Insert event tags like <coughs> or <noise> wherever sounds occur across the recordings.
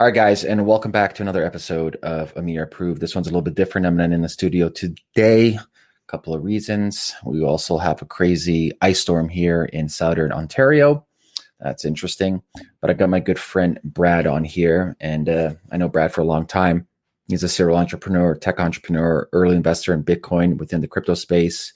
All right, guys, and welcome back to another episode of Amir Approved. This one's a little bit different. I'm not in the studio today. A couple of reasons. We also have a crazy ice storm here in southern Ontario. That's interesting. But I've got my good friend Brad on here, and uh, I know Brad for a long time. He's a serial entrepreneur, tech entrepreneur, early investor in Bitcoin within the crypto space,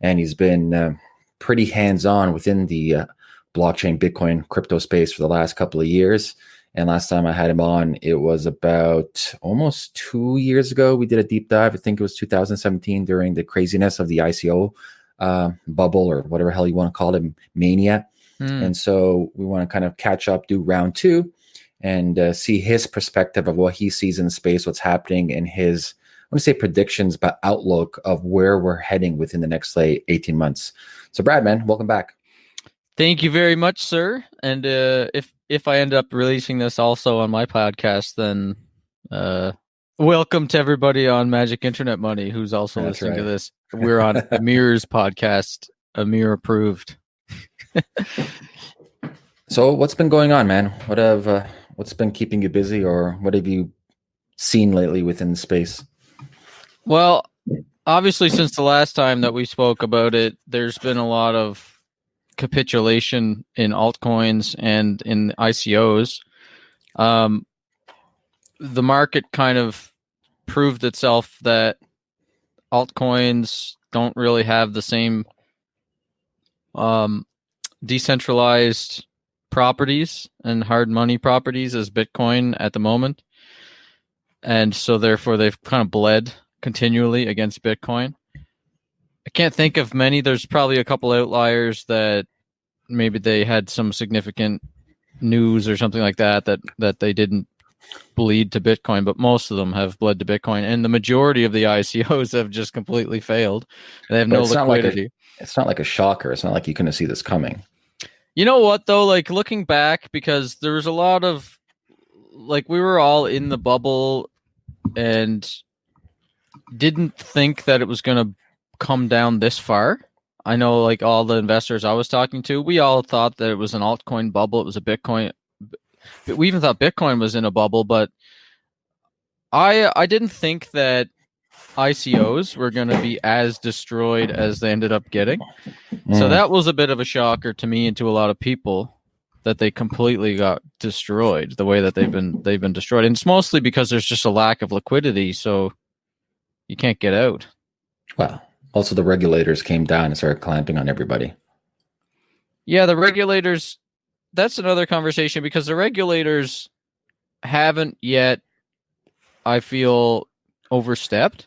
and he's been uh, pretty hands-on within the uh, blockchain, Bitcoin, crypto space for the last couple of years and last time I had him on, it was about almost two years ago. We did a deep dive. I think it was 2017 during the craziness of the ICO uh, bubble or whatever hell you want to call it, mania. Mm. And so we want to kind of catch up, do round two, and uh, see his perspective of what he sees in the space, what's happening, and his I want to say predictions, but outlook of where we're heading within the next say 18 months. So, Brad, man, welcome back. Thank you very much, sir. And uh, if if I end up releasing this also on my podcast, then uh, welcome to everybody on Magic Internet Money who's also That's listening right. to this. We're on <laughs> Amir's podcast, Amir approved. so, what's been going on, man? What have uh, what's been keeping you busy, or what have you seen lately within the space? Well, obviously, since the last time that we spoke about it, there's been a lot of capitulation in altcoins and in ICOs, um, the market kind of proved itself that altcoins don't really have the same um, decentralized properties and hard money properties as Bitcoin at the moment. And so, therefore, they've kind of bled continually against Bitcoin. I can't think of many. There's probably a couple outliers that maybe they had some significant news or something like that that that they didn't bleed to Bitcoin, but most of them have bled to Bitcoin, and the majority of the ICOs <laughs> have just completely failed. They have but no it's liquidity. Not like a, it's not like a shocker. It's not like you couldn't see this coming. You know what though? Like looking back, because there was a lot of like we were all in the bubble and didn't think that it was going to come down this far. I know like all the investors I was talking to, we all thought that it was an altcoin bubble. It was a Bitcoin. We even thought Bitcoin was in a bubble, but I I didn't think that ICOs were going to be as destroyed as they ended up getting. Mm. So that was a bit of a shocker to me and to a lot of people that they completely got destroyed the way that they've been they've been destroyed. And it's mostly because there's just a lack of liquidity, so you can't get out. Well, also, the regulators came down and started clamping on everybody. Yeah, the regulators. That's another conversation because the regulators haven't yet. I feel overstepped.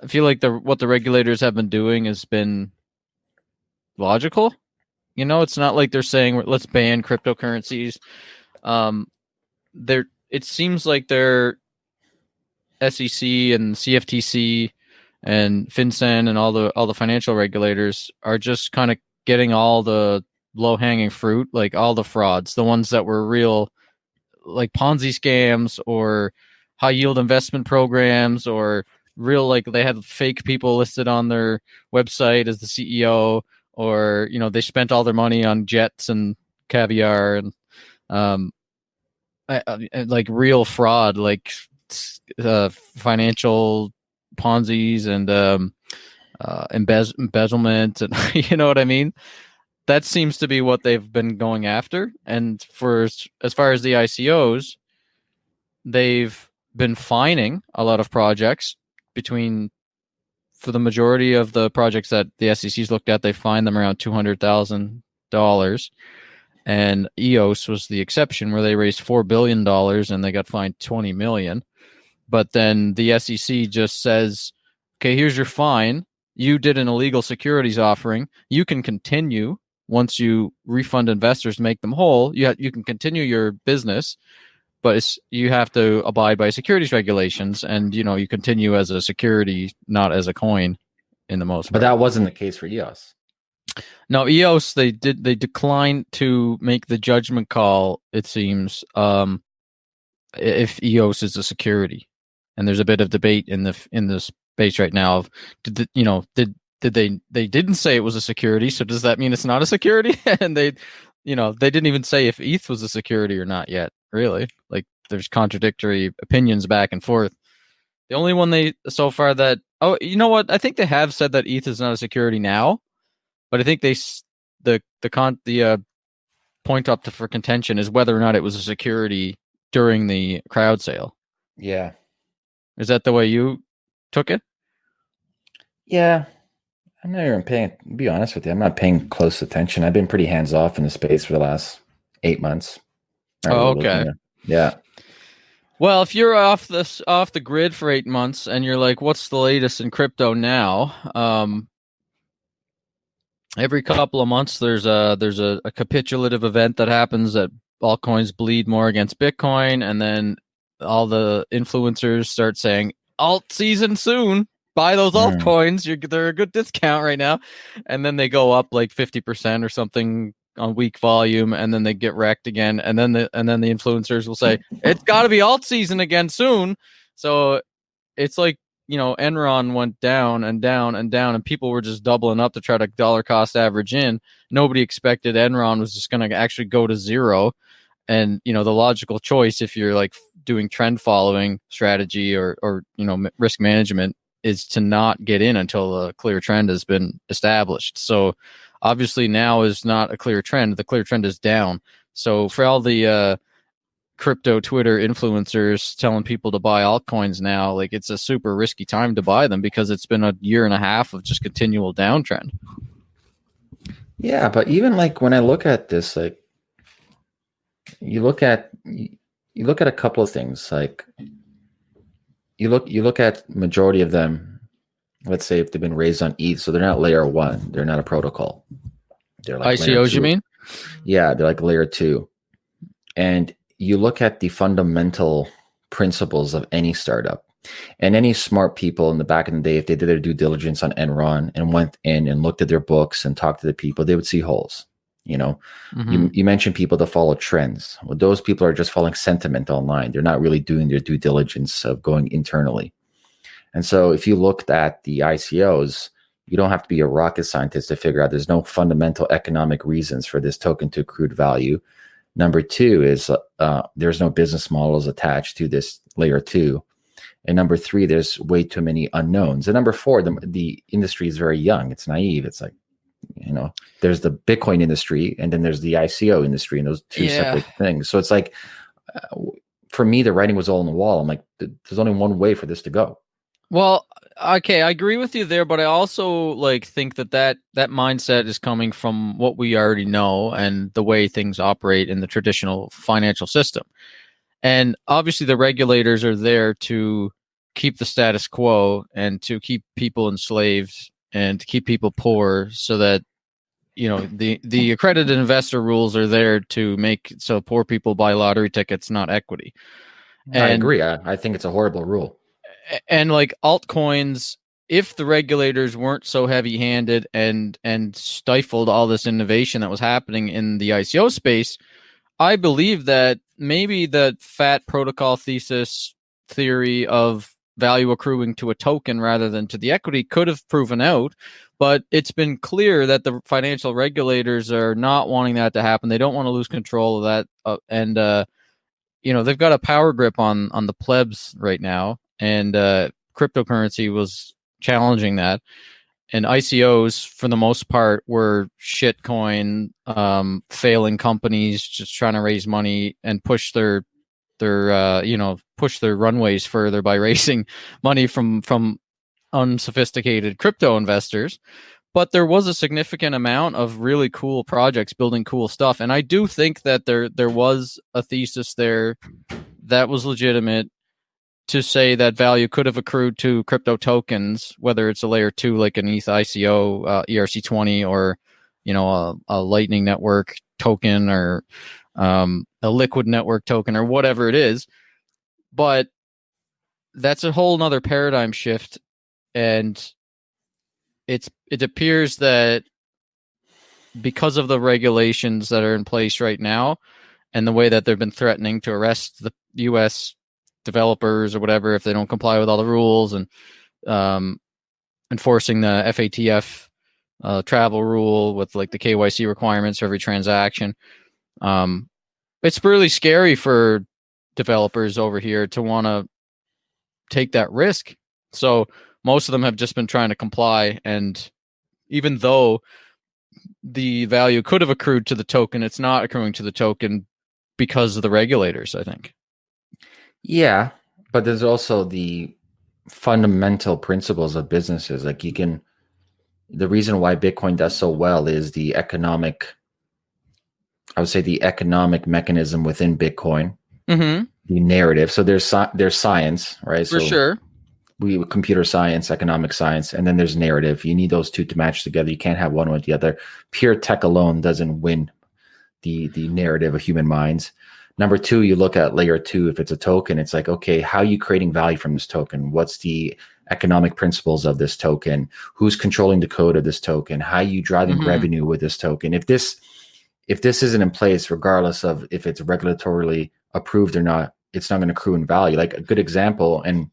I feel like the what the regulators have been doing has been logical. You know, it's not like they're saying let's ban cryptocurrencies. Um, they're it seems like they're SEC and CFTC and FinCEN and all the all the financial regulators are just kind of getting all the low hanging fruit, like all the frauds, the ones that were real, like Ponzi scams or high yield investment programs or real like they had fake people listed on their website as the CEO or you know they spent all their money on jets and caviar and um like real fraud like uh, financial Ponzi's and um, uh, embez- embezzlement, and <laughs> you know what I mean. That seems to be what they've been going after. And for as far as the ICOs, they've been fining a lot of projects between for the majority of the projects that the SEC's looked at, they fined them around two hundred thousand dollars, and EOS was the exception where they raised four billion dollars and they got fined twenty million but then the SEC just says, okay, here's your fine. You did an illegal securities offering. You can continue once you refund investors, make them whole. You ha- you can continue your business, but it's you have to abide by securities regulations, and you know you continue as a security, not as a coin, in the most. But part. that wasn't the case for EOS. No, EOS they did they declined to make the judgment call. It seems um, if EOS is a security and there's a bit of debate in the in the space right now of did the, you know did did they they didn't say it was a security so does that mean it's not a security <laughs> and they you know they didn't even say if eth was a security or not yet really like there's contradictory opinions back and forth. The only one they so far that oh you know what I think they have said that ETH is not a security now, but I think they the the con the uh, point up to for contention is whether or not it was a security during the crowd sale. Yeah. Is that the way you took it? Yeah. I'm not even paying, be honest with you, I'm not paying close attention. I've been pretty hands off in the space for the last eight months. Oh, okay. Yeah. Well, if you're off this off the grid for eight months and you're like, what's the latest in crypto now? Um, every couple of months there's a there's a, a capitulative event that happens that altcoins bleed more against Bitcoin, and then all the influencers start saying alt season soon. Buy those mm. altcoins. You're they're a good discount right now, and then they go up like fifty percent or something on weak volume, and then they get wrecked again, and then the and then the influencers will say <laughs> it's got to be alt season again soon. So it's like you know Enron went down and down and down, and people were just doubling up to try to dollar cost average in. Nobody expected Enron was just going to actually go to zero, and you know the logical choice if you're like doing trend following strategy or or you know risk management is to not get in until a clear trend has been established. So obviously now is not a clear trend. The clear trend is down. So for all the uh, crypto Twitter influencers telling people to buy altcoins now, like it's a super risky time to buy them because it's been a year and a half of just continual downtrend. Yeah, but even like when I look at this, like you look at you look at a couple of things, like you look you look at majority of them. Let's say if they've been raised on ETH, so they're not layer one, they're not a protocol. They're like ICOs, you mean? Yeah, they're like layer two, and you look at the fundamental principles of any startup and any smart people in the back in the day, if they did their due diligence on Enron and went in and looked at their books and talked to the people, they would see holes. You know, mm-hmm. you, you mentioned people that follow trends. Well, those people are just following sentiment online. They're not really doing their due diligence of going internally. And so if you looked at the ICOs, you don't have to be a rocket scientist to figure out there's no fundamental economic reasons for this token to accrued value. Number two is uh, there's no business models attached to this layer two. And number three, there's way too many unknowns. And number four, the, the industry is very young. It's naive. It's like, you know, there's the Bitcoin industry and then there's the ICO industry and those two yeah. separate things. So it's like, uh, for me, the writing was all on the wall. I'm like, there's only one way for this to go. Well, okay, I agree with you there, but I also like think that that that mindset is coming from what we already know and the way things operate in the traditional financial system. And obviously the regulators are there to keep the status quo and to keep people enslaved and to keep people poor so that you know the the accredited investor rules are there to make so poor people buy lottery tickets not equity. And, I agree. I, I think it's a horrible rule and like altcoins if the regulators weren't so heavy-handed and and stifled all this innovation that was happening in the ICO space, I believe that maybe the fat protocol thesis theory of value accruing to a token rather than to the equity could have proven out, but it's been clear that the financial regulators are not wanting that to happen. They don't want to lose control of that, uh, and uh, you know they've got a power grip on on the plebs right now and uh, cryptocurrency was challenging that. And ICOs, for the most part, were shitcoin, um, failing companies just trying to raise money and push their their uh, you know push their runways further by <laughs> raising money from from unsophisticated crypto investors. But there was a significant amount of really cool projects building cool stuff. And i do think that there there was a thesis there that was legitimate to say that value could have accrued to crypto tokens, whether it's a layer two like an ETH ICO, uh, ERC20, or you know a, a, Lightning Network token or um, a Liquid Network token or whatever it is. But that's a whole nother paradigm shift, and it's it appears that because of the regulations that are in place right now and the way that they've been threatening to arrest the U.S developers or whatever if they don't comply with all the rules and um, enforcing the FATF uh, travel rule with like the KYC requirements for every transaction. Um, it's really scary for developers over here to want to take that risk. So most of them have just been trying to comply. And even though the value could have accrued to the token, it's not accruing to the token because of the regulators, I think. Yeah, but there's also the fundamental principles of businesses. Like you can, the reason why Bitcoin does so well is the economic, I would say the economic mechanism within Bitcoin, mm-hmm. the narrative. So there's there's science, right? For so sure. We computer science, economic science, and then there's narrative. You need those two to match together. You can't have one with the other. Pure tech alone doesn't win the the narrative of human minds. Number two, you look at layer two. If it's a token, it's like, okay, how are you creating value from this token? What's the economic principles of this token? Who's controlling the code of this token? How are you driving Mhm. revenue with this token? If this if this isn't in place, regardless of if it's regulatorily approved or not, it's not going to accrue in value. Like a good example, and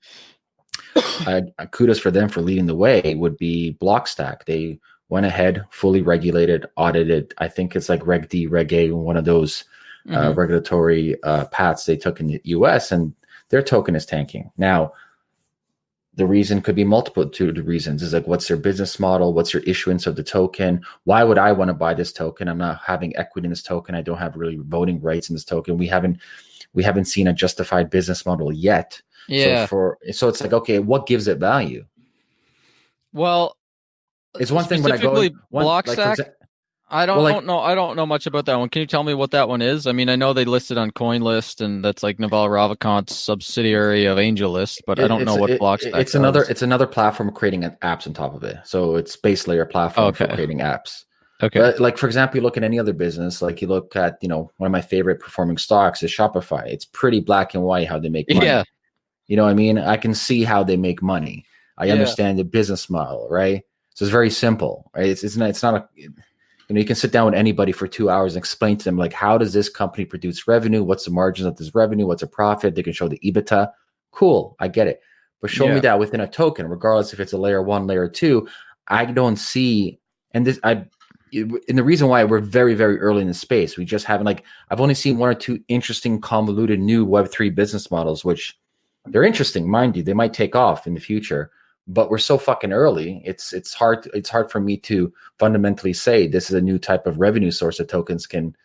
<coughs> uh, kudos for them for leading the way, would be Blockstack. They went ahead, fully regulated, audited. I think it's like Reg D, Reg A, one of those uh, Mhm. regulatory uh, paths they took in the US, and their token is tanking. Now, the reason could be multitude of reasons. Is like, what's their business model? What's your issuance of the token? Why would I want to buy this token? I'm not having equity in this token. I don't have really voting rights in this token. We haven't we haven't seen a justified business model yet. Yeah. So for so it's like, okay, what gives it value? well, It's one thing when I go one, like, for Blockstack. exa- I don't, Well, like- don't know. I don't know much about that one. Can you tell me what that one is? I mean, I know they listed on CoinList, and that's like Naval Ravikant's subsidiary of AngelList, but I don't know what it- Blockstack. It's another. It's another platform creating apps on top of it. So it's base layer platform for creating apps. okay. But like for example, you look at any other business. Like you look at you know one of my favorite performing stocks is Shopify. It's pretty black and white how they make money. yeah. You know what I mean? I can see how they make money. I Yeah. understand the business model, right? So it's very simple, right? It's it's not it's not a you know you can sit down with anybody for two hours and explain to them like how does this company produce revenue? What's the margins of this revenue? What's a profit? They can show the EBITDA. Cool, I get it. But show Yeah. me that within a token, regardless if it's a layer one, layer two. I don't see, and this I and the reason why we're very very early in the space we just haven't like i've only seen one or two interesting convoluted new web3 business models which they're interesting mind you they might take off in the future but we're so fucking early it's it's hard it's hard for me to fundamentally say this is a new type of revenue source that tokens can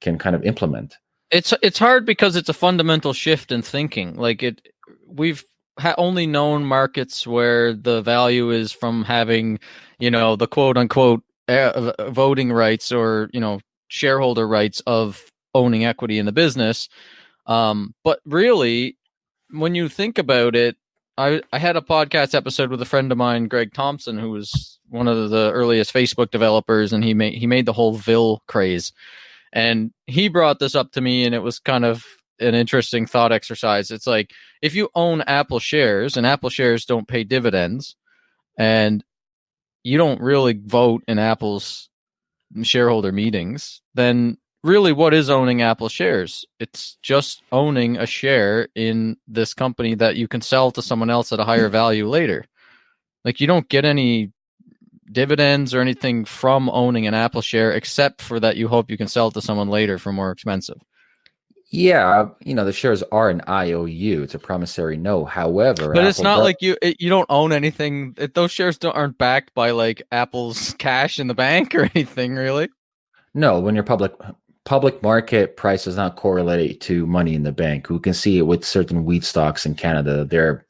can kind of implement it's it's hard because it's a fundamental shift in thinking. Like it, we've ha- only known markets where the value is from having, you know, the quote unquote uh, voting rights or you know shareholder rights of owning equity in the business. Um, but really, when you think about it, I I had a podcast episode with a friend of mine, Greg Thompson, who was one of the earliest Facebook developers, and he made he made the whole Vil craze. And he brought this up to me, and it was kind of an interesting thought exercise. It's like if you own Apple shares, and Apple shares don't pay dividends, and you don't really vote in Apple's shareholder meetings, then really what is owning Apple shares? It's just owning a share in this company that you can sell to someone else at a higher <laughs> value later. Like you don't get any dividends or anything from owning an Apple share except for that you hope you can sell it to someone later for more expensive. yeah you know the shares are an iou it's a promissory note however But it's not does- like you it, you don't own anything. It, those shares don't, aren't backed by like Apple's <laughs> cash in the bank or anything really. No, when you're public public market price does not correlate to money in the bank. We can see it with certain wheat stocks in Canada. They're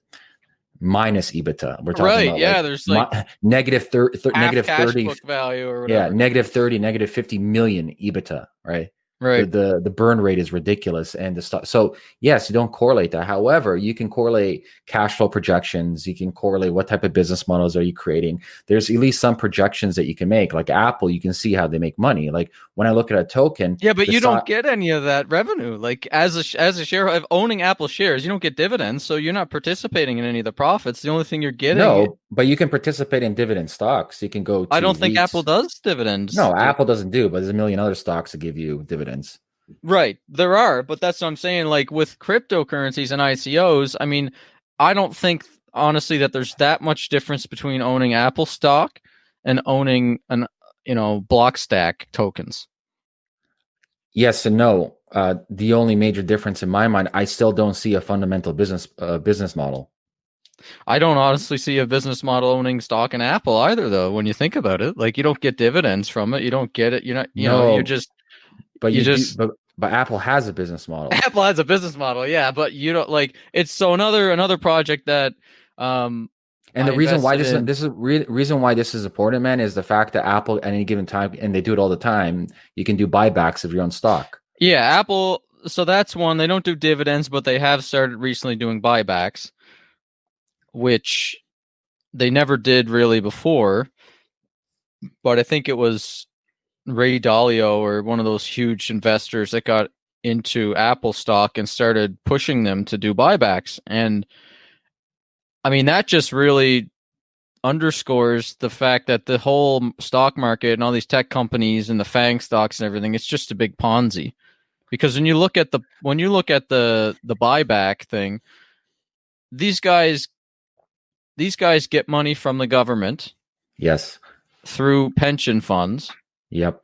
minus EBITDA. We're talking Right? about Yeah, like there's like mi- <laughs> negative thir- thir- negative cash 30 book value or yeah, negative 30, negative 50 million EBITDA, right? Right. The, the the burn rate is ridiculous and the stuff. So, yes, you don't correlate that. However, you can correlate cash flow projections, you can correlate what type of business models are you creating. There's at least some projections that you can make. Like Apple, you can see how they make money. Like when I look at a token, Yeah, but you stock- don't get any of that revenue. Like as a as a shareholder of owning Apple shares, you don't get dividends, so you're not participating in any of the profits. The only thing you're getting, No, but you can participate in dividend stocks. You can go. To I don't think Apple does dividends. No, Apple doesn't do, but there's a million other stocks that give you dividends. Right. There are, but that's what I'm saying. Like with cryptocurrencies and ICOs, I mean, I don't think honestly that there's that much difference between owning Apple stock and owning an you know Blockstack tokens. Yes and no. uh, the only major difference in my mind, I still don't see a fundamental business uh, business model. I don't honestly see a business model owning stock in Apple either, though. When you think about it, like you don't get dividends from it, you don't get it. You're not, you know, you're just But You you, do- just- but but Apple has a business model. <laughs> Apple has a business model, yeah, but you don't like it's so another another project that um And the I reason why this invested is in- this is re- reason why this is important, man, is the fact that Apple at any given time, and they do it all the time, you can do buybacks of your own stock. yeah, Apple so that's one they don't do dividends, but they have started recently doing buybacks, which they never did really before. But I think it was Ray Dalio or one of those huge investors that got into Apple stock and started pushing them to do buybacks. And I mean, that just really underscores the fact that the whole stock market and all these tech companies and the FANG stocks and everything, it's just a big Ponzi. Because when you look at the when you look at the the buyback thing, these guys these guys get money from the government Yes. through pension funds Yep.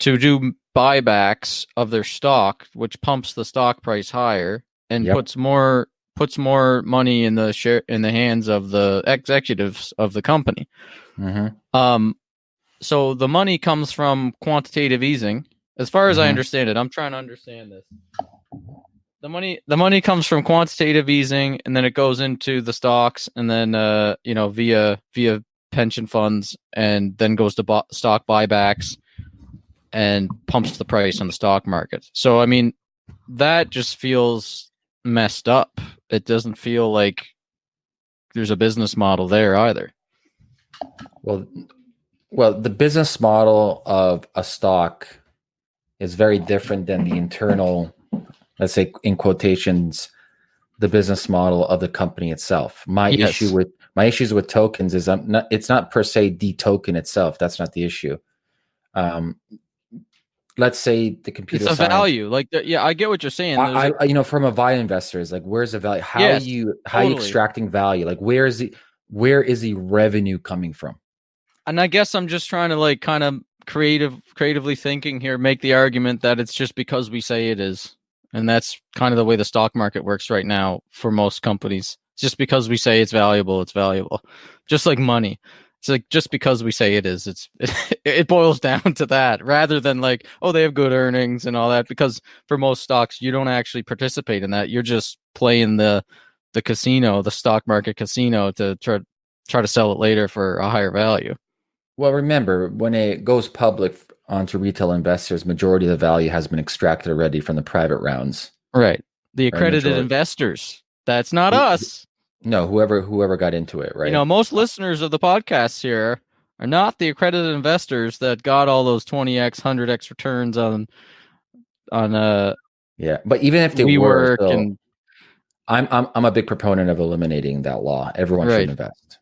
to do buybacks of their stock, which pumps the stock price higher and Yep. puts more puts more money in the share in the hands of the executives of the company. hmm Um, so the money comes from quantitative easing. As far as I Mhm. understand it, I'm trying to understand this. The money the money comes from quantitative easing and then it goes into the stocks and then uh you know via via pension funds and then goes to bu- stock buybacks and pumps the price on the stock market. So I mean that just feels messed up. It doesn't feel like there's a business model there either. Well, well, the business model of a stock is very different than the internal, let's say in quotations, the business model of the company itself. My Yes. issue with my issues with tokens is I'm not it's not per se the token itself. That's not the issue. Um let's say the computer it's a science- value. Like, yeah, I get what you're saying. I, I, you know, from a value investor, is like, where's the value? How Yes, are you, how are you extracting value? Like, where is the, where is the revenue coming from? and I guess I'm just trying to like kind of creative, creatively thinking here, make the argument that it's just because we say it is, and that's kind of the way the stock market works right now for most companies. Just because we say it's valuable, it's valuable. Just like money. It's like just because we say it is, it's it, <laughs> it boils down to that rather than like, oh, they have good earnings and all that. Because for most stocks, you don't actually participate in that. You're just playing the the casino, the stock market casino, to try try to sell it later for a higher value. Well, remember, when it goes public onto retail investors, majority of the value has been extracted already from the private rounds. Right. The accredited investors. That's not Who- us. No, whoever whoever got into it, right? You know, most listeners of the podcast here are not the accredited investors that got all those 20x, 100x returns on on uh yeah, but even if they were, still, and I'm I'm I'm a big proponent of eliminating that law. Everyone Right. should invest.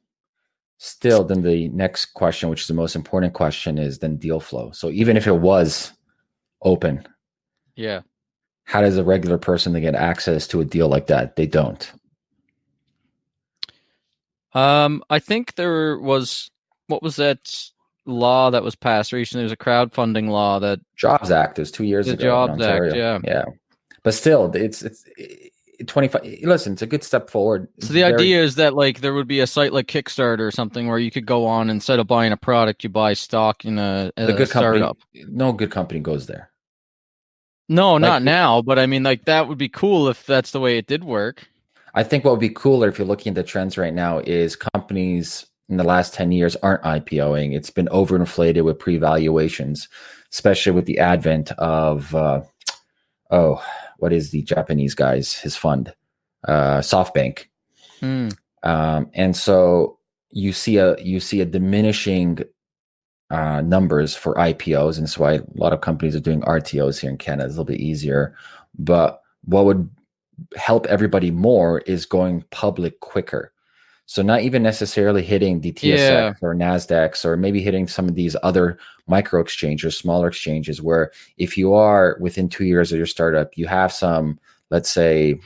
Still, then the next question, which is the most important question, is then deal flow. So even if it was open, yeah. How does a regular person get access to a deal like that? They don't. Um I think there was what was that law that was passed recently? There was a crowdfunding law that Jobs Act is two years The ago. Jobs Act, yeah. yeah. But still, it's it's twenty five. Listen, it's a good step forward. So the very- idea is that like there would be a site like Kickstarter or something where you could go on instead of buying a product, you buy stock in a, the a good company, startup. no good company goes there. No, not now, but I mean like that would be cool if that's the way it did work. I think what would be cooler if you're looking at the trends right now is companies in the last 10 years aren't IPOing. It's been overinflated with pre valuations, especially with the advent of, uh, oh, what is the Japanese guy's, his fund, uh, SoftBank. Hmm. Um, and so you see a you see a diminishing uh, numbers for IPOs, and so why a lot of companies are doing RTOs here in Canada. It's a little bit easier. But what would help everybody more is going public quicker. So not even necessarily hitting the TSX Yeah. or Nasdaqs, or maybe hitting some of these other micro exchanges, smaller exchanges, where if you are within two years of your startup, you have some, let's say,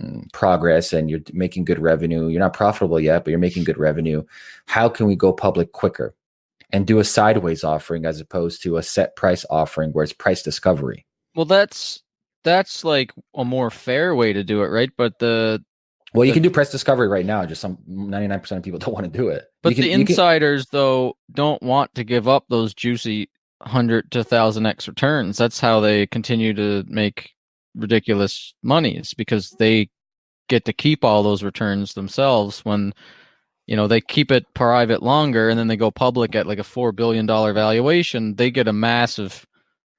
mm, progress and you're making good revenue. You're not profitable yet, but you're making good revenue. How can we go public quicker and do a sideways offering as opposed to a set price offering where it's price discovery? Well, that's that's like a more fair way to do it, right? But the Well, you can do price discovery right now. Just some 99% of people <laughs> don't want to do it. but can- the you can- insiders though don't want to give up those juicy hundred to thousand x returns. That's how they continue to make ridiculous monies because they get to keep all those returns themselves when you know they keep it private longer and then they go public at like a four billion dollar valuation they get a massive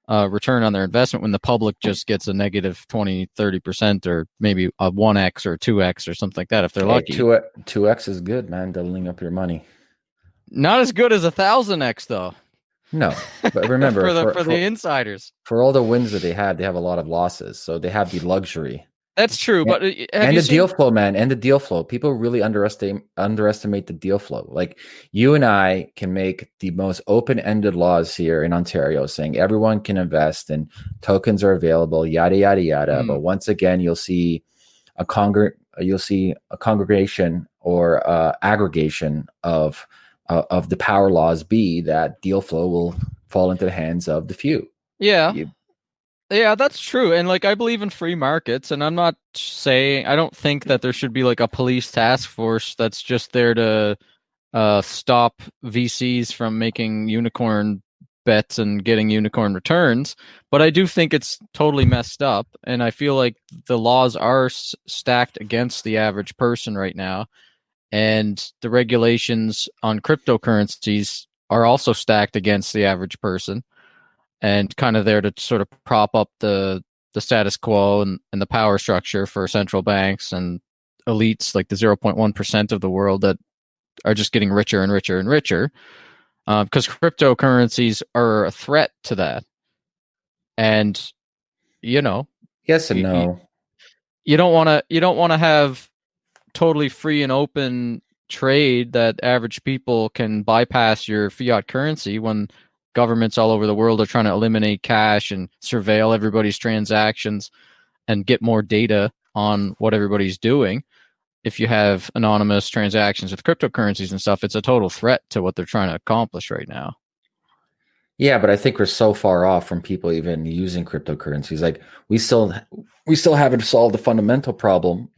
uh, return on their investment when the public just gets a negative 20 30% or maybe a 1x or 2x or something like that if they're Hey, lucky Two two X is good, man. Doubling up your money. not as good as a thousand x though No, but <laughs> remember for the for, for, for, the insiders for all the wins that they had, they have a lot of losses. So they have the luxury that's true Yeah, but uh, and the seen- deal flow, man, and the deal flow. People really underestimate underestimate the deal flow. Like you and I can make the most open ended laws here in Ontario, saying everyone can invest and tokens are available, yada yada yada. Mm. But once again, you'll see a congr you'll see a congregation or uh, aggregation of uh, of the power laws be that deal flow will fall into the hands of the few. yeah You- Yeah, that's true. And like I believe in free markets and I'm not saying I don't think that there should be like a police task force that's just there to uh stop VCs from making unicorn bets and getting unicorn returns, but I do think it's totally messed up and I feel like the laws are s- stacked against the average person right now and the regulations on cryptocurrencies are also stacked against the average person and kind of there to sort of prop up the the status quo and, and the power structure for central banks and elites like the 0.1% of the world that are just getting richer and richer and richer um, because cryptocurrencies are a threat to that and you know Yes and you- no. you don't want to you don't want to have totally free and open trade that average people can bypass your fiat currency when governments all over the world are trying to eliminate cash and surveil everybody's transactions and get more data on what everybody's doing if you have anonymous transactions with cryptocurrencies and stuff it's a total threat to what they're trying to accomplish right now Yeah, but I think we're so far off from people even using cryptocurrencies. Like we still we still haven't solved the fundamental problem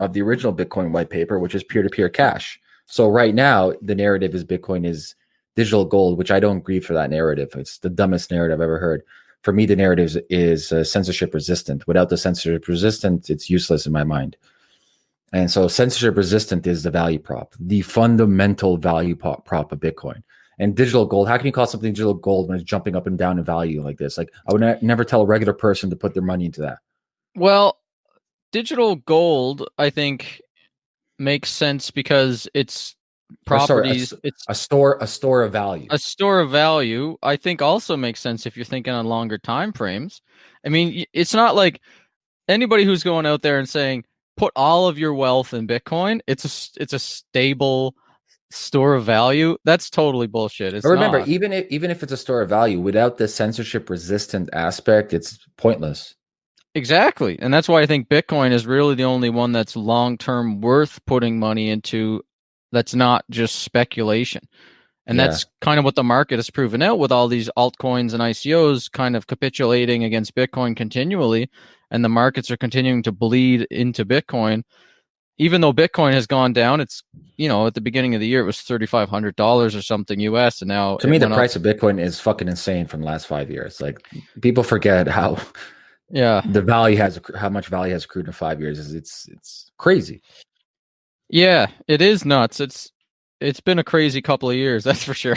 of the original Bitcoin white paper, which is peer-to-peer cash. So right now, the narrative is Bitcoin is digital gold, which I don't agree for that narrative. It's the dumbest narrative I've ever heard. For me, the narrative is, uh, censorship resistant. Without the censorship resistant, it's useless in my mind. And so, censorship resistant is the value prop, the fundamental value prop, prop of Bitcoin and digital gold. How can you call something digital gold when it's jumping up and down in value like this? Like I would ne- never tell a regular person to put their money into that. Well, digital gold, I think, makes sense because it's Or sorry, a properties. it's A store, a store of value. a store of value. I think also makes sense if you're thinking on longer time frames. I mean, it's not like anybody who's going out there and saying put all of your wealth in Bitcoin. It's a it's a stable store of value. That's totally bullshit. It's remember, not. even if even if it's a store of value, without the censorship resistant aspect, it's pointless. Exactly. And that's why I think Bitcoin is really the only one that's long term worth putting money into that's not just speculation. And Yeah. that's kind of what the market has proven out with all these altcoins and ICOs kind of capitulating against Bitcoin continually. And the markets are continuing to bleed into Bitcoin. Even though Bitcoin has gone down, it's, you know, at the beginning of the year, it was $3,500 or something US. And now To me, the went up- price of Bitcoin is fucking insane from the last five years. Like people forget how yeah. the value has how much value has accrued in five years. Is it's it's crazy. Yeah, it is nuts. It's it's been a crazy couple of years, <laughs> that's for sure.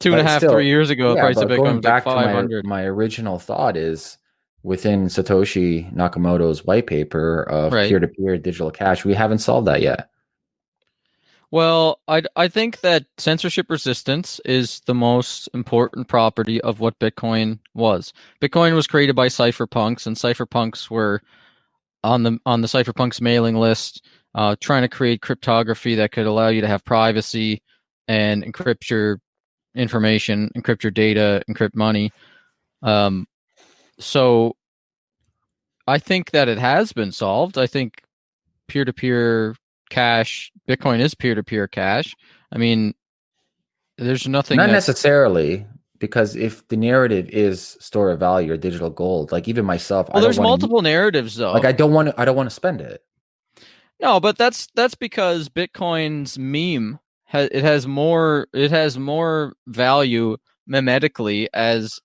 Two and a half, still, three years ago, the Yeah, price of Bitcoin was like back to my, my original thought is within Satoshi Nakamoto's white paper of Right. peer-to-peer digital cash, we haven't solved that yet. Well, I I think that censorship resistance is the most important property of what Bitcoin was. Bitcoin was created by cypherpunks, and cypherpunks were on the on the cypherpunks mailing list, uh, trying to create cryptography that could allow you to have privacy and encrypt your information, encrypt your data, encrypt money. Um, so I think that it has been solved. I think peer to peer cash, Bitcoin is peer to peer cash. I mean, there's nothing Not necessarily, because if the narrative is store of value or digital gold, like even myself, well, there's multiple narratives though. Like I don't want to, I don't want to spend it. No, but that's that's because Bitcoin's meme has it has more it has more value memetically as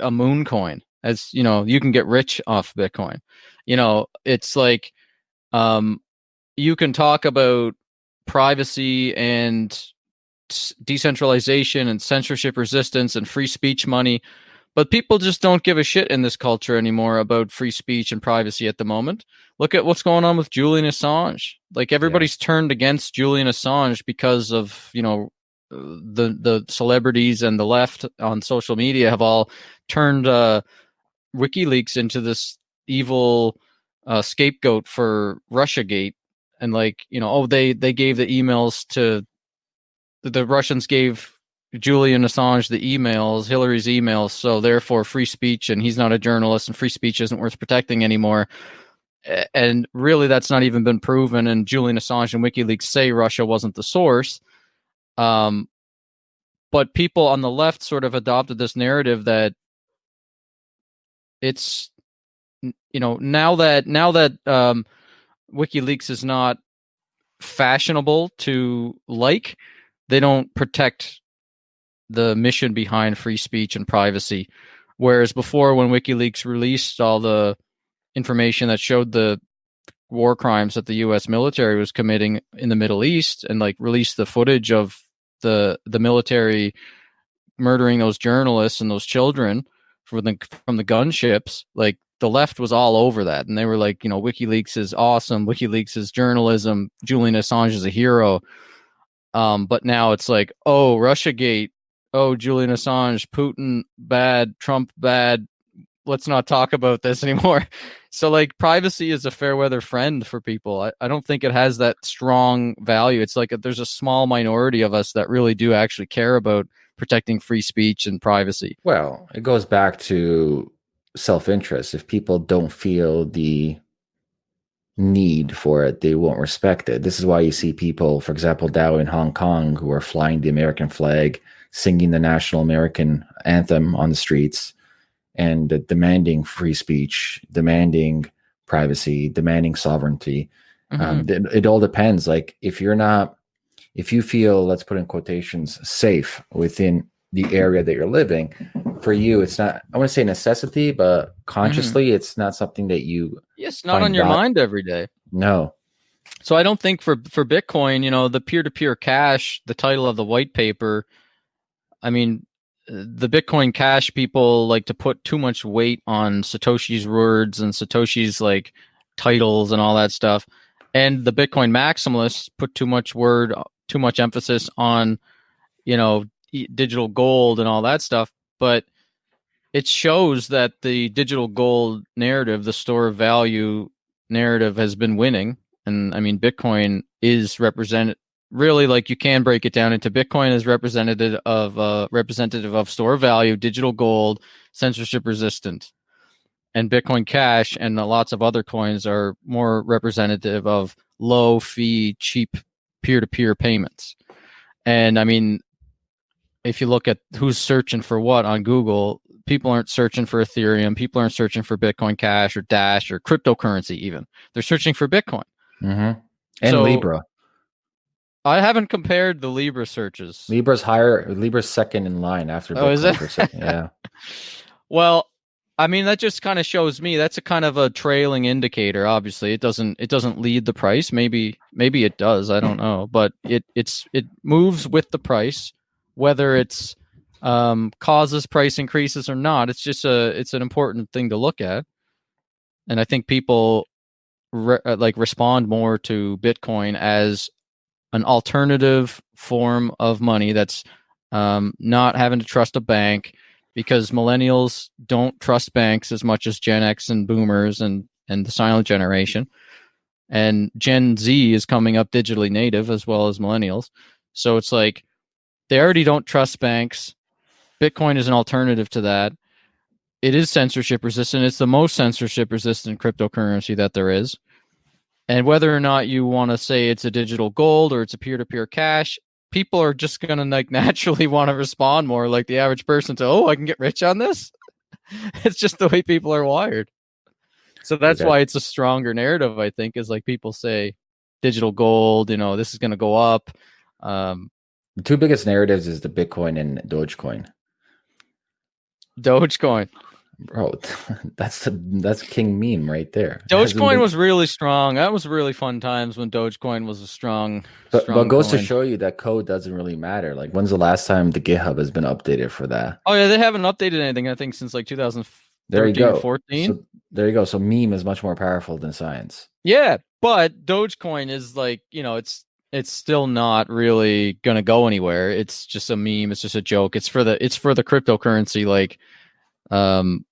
a moon coin. As you know, you can get rich off Bitcoin. You know, it's like um you can talk about privacy and decentralization and censorship resistance and free speech money but people just don't give a shit in this culture anymore about free speech and privacy at the moment. Look at what's going on with Julian Assange. Like everybody's yeah. turned against Julian Assange because of, you know, the the celebrities and the left on social media have all turned uh, WikiLeaks into this evil uh, scapegoat for RussiaGate, and like you know, oh they they gave the emails to the Russians gave Julian Assange the emails, Hillary's emails, so therefore free speech, and he's not a journalist, and free speech isn't worth protecting anymore. And really, that's not even been proven. And Julian Assange and WikiLeaks say Russia wasn't the source. Um, but people on the left sort of adopted this narrative that it's, you know, now that now that um, WikiLeaks is not fashionable to like, they don't protect the mission behind free speech and privacy. Whereas before, when WikiLeaks released all the information that showed the war crimes that the U.S. military was committing in the Middle East, and like released the footage of the the military murdering those journalists and those children from the from the gunships, like the left was all over that, and they were like, you know, WikiLeaks is awesome. WikiLeaks is journalism. Julian Assange is a hero. Um, but now it's like, oh, RussiaGate oh, Julian Assange, Putin bad, Trump bad. Let's not talk about this <laughs> anymore. So, like, privacy is a fair weather friend for people. I, I don't think it has that strong value. It's like a, there's a small minority of us that really do actually care about protecting free speech and privacy. Well, it goes back to self interest. If people don't feel the need for it, they won't respect it. This is why you see people, for example, DAO in Hong Kong, who are flying the American flag singing the national American anthem on the streets and uh, demanding free speech, demanding privacy, demanding sovereignty. Um, mm-hmm. Um, it, it all depends. Like if you're not, if you feel, let's put in quotations, safe within the area that you're living, for you, it's not, I want to say necessity, but consciously, mm-hmm. it's not something that you. Yes, not on your mind every day. No. So I don't think for for Bitcoin, you know, the peer to peer cash, the title of the white paper I mean, the Bitcoin Cash people like to put too much weight on Satoshi's words and Satoshi's like titles and all that stuff. And the Bitcoin maximalists put too much word, too much emphasis on, you know, digital gold and all that stuff. But it shows that the digital gold narrative, the store of value narrative, has been winning. And I mean, Bitcoin is represented really like you can break it down into Bitcoin is representative of uh, representative of store value, digital gold, censorship resistant, and Bitcoin Cash and lots of other coins are more representative of low fee, cheap peer to peer payments. And I mean, if you look at who's searching for what on Google, people aren't searching for Ethereum, people aren't searching for Bitcoin Cash or Dash or cryptocurrency. Even they're searching for Bitcoin. Mm-hmm. And so, Libra. I haven't compared the Libra searches. Libra's higher. Libra's second in line after. Oh, is it? <laughs> yeah. well, I mean that just kind of shows me that's a kind of a trailing indicator. Obviously, it doesn't it doesn't lead the price. Maybe maybe it does. I don't know, but it it's it moves with the price, whether it's um, causes price increases or not. It's just a it's an important thing to look at, and I think people re- like respond more to Bitcoin as an alternative form of money that's um, not having to trust a bank because millennials don't trust banks as much as Gen X and boomers and, and the silent generation. And Gen Z is coming up digitally native as well as millennials. So it's like they already don't trust banks. Bitcoin is an alternative to that. It is censorship resistant. It's the most censorship resistant cryptocurrency that there is. And whether or not you want to say it's a digital gold or it's a peer to peer cash, people are just gonna like <laughs> naturally want to respond more like the average person to oh I can get rich on this. <laughs> it's just the way people are wired. So that's Okay. why it's a stronger narrative, I think, is like people say digital gold, you know, this is gonna go up. Um The two biggest narratives is the Bitcoin and Dogecoin. Dogecoin. Bro, <laughs> that's the that's king meme right there. Dogecoin been- was really strong. That was really fun times when Dogecoin was a strong but, strong but goes to show you that code doesn't really matter. Like when's the last time the GitHub has been updated for that? Oh yeah, they haven't updated anything. I think since like 2013, There you go. 14. So there you go. So meme is much more powerful than science. yeah, but Dogecoin is like you know it's it's still not really gonna go anywhere. It's just a meme. It's just a joke. It's for the it's for the cryptocurrency like um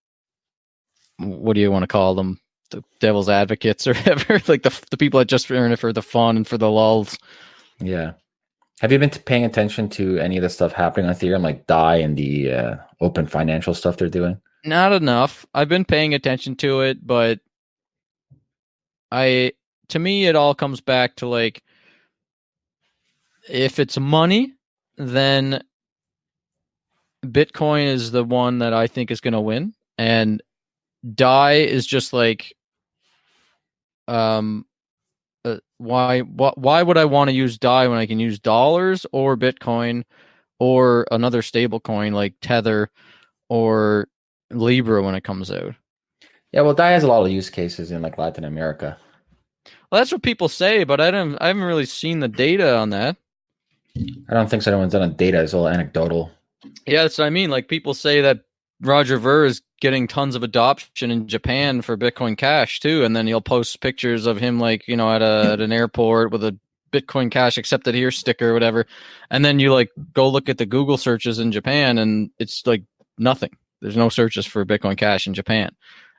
what do you want to call them? The devil's advocates <laughs> or whatever. like the the people that just earn it for the fun and for the lulls. Yeah. Have you been paying attention to any of the stuff happening on Ethereum, like DAI and the uh, open financial stuff they're doing? Not enough. I've been paying attention to it, but I to me it all comes back to like if it's money, then Bitcoin is the one that I think is going to win and DAI is just like um uh, why wh- why would I want to use DAI when I can use dollars or Bitcoin or another stable coin like Tether or Libra when it comes out. Yeah, well, DAI has a lot of use cases in like Latin America. Well, that's what people say, but I don't. I haven't really seen the data on that. I don't think so. Anyone's done a data. It's all anecdotal. Yeah, that's what I mean. Like people say that Roger Ver is getting tons of adoption in Japan for Bitcoin Cash too, and then he'll post pictures of him like you know at a at an airport with a Bitcoin Cash accepted here sticker or whatever, and then you like go look at the Google searches in Japan, and it's like nothing. There's no searches for Bitcoin Cash in Japan,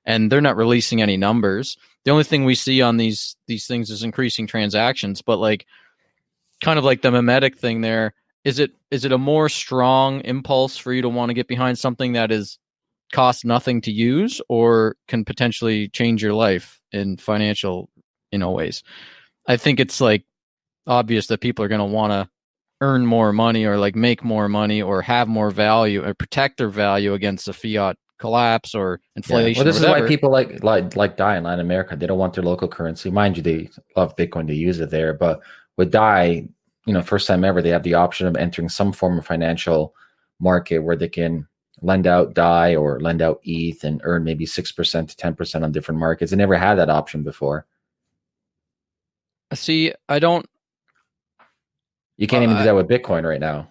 and they're not releasing any numbers. The only thing we see on these these things is increasing transactions, but like kind of like the mimetic thing there is it is it a more strong impulse for you to want to get behind something that is cost nothing to use or can potentially change your life in financial you know ways i think it's like obvious that people are going to want to earn more money or like make more money or have more value or protect their value against a fiat collapse or Yeah. inflation Well, this is why people like like like DAI in Latin America. They don't want their local currency. Mind you, they love Bitcoin to use it there. But with DAI, you know, first time ever, they have the option of entering some form of financial market where they can lend out DAI or lend out ETH and earn maybe six percent to ten percent on different markets. They never had that option before. I see i don't You can't Uh, even do that with Bitcoin right now.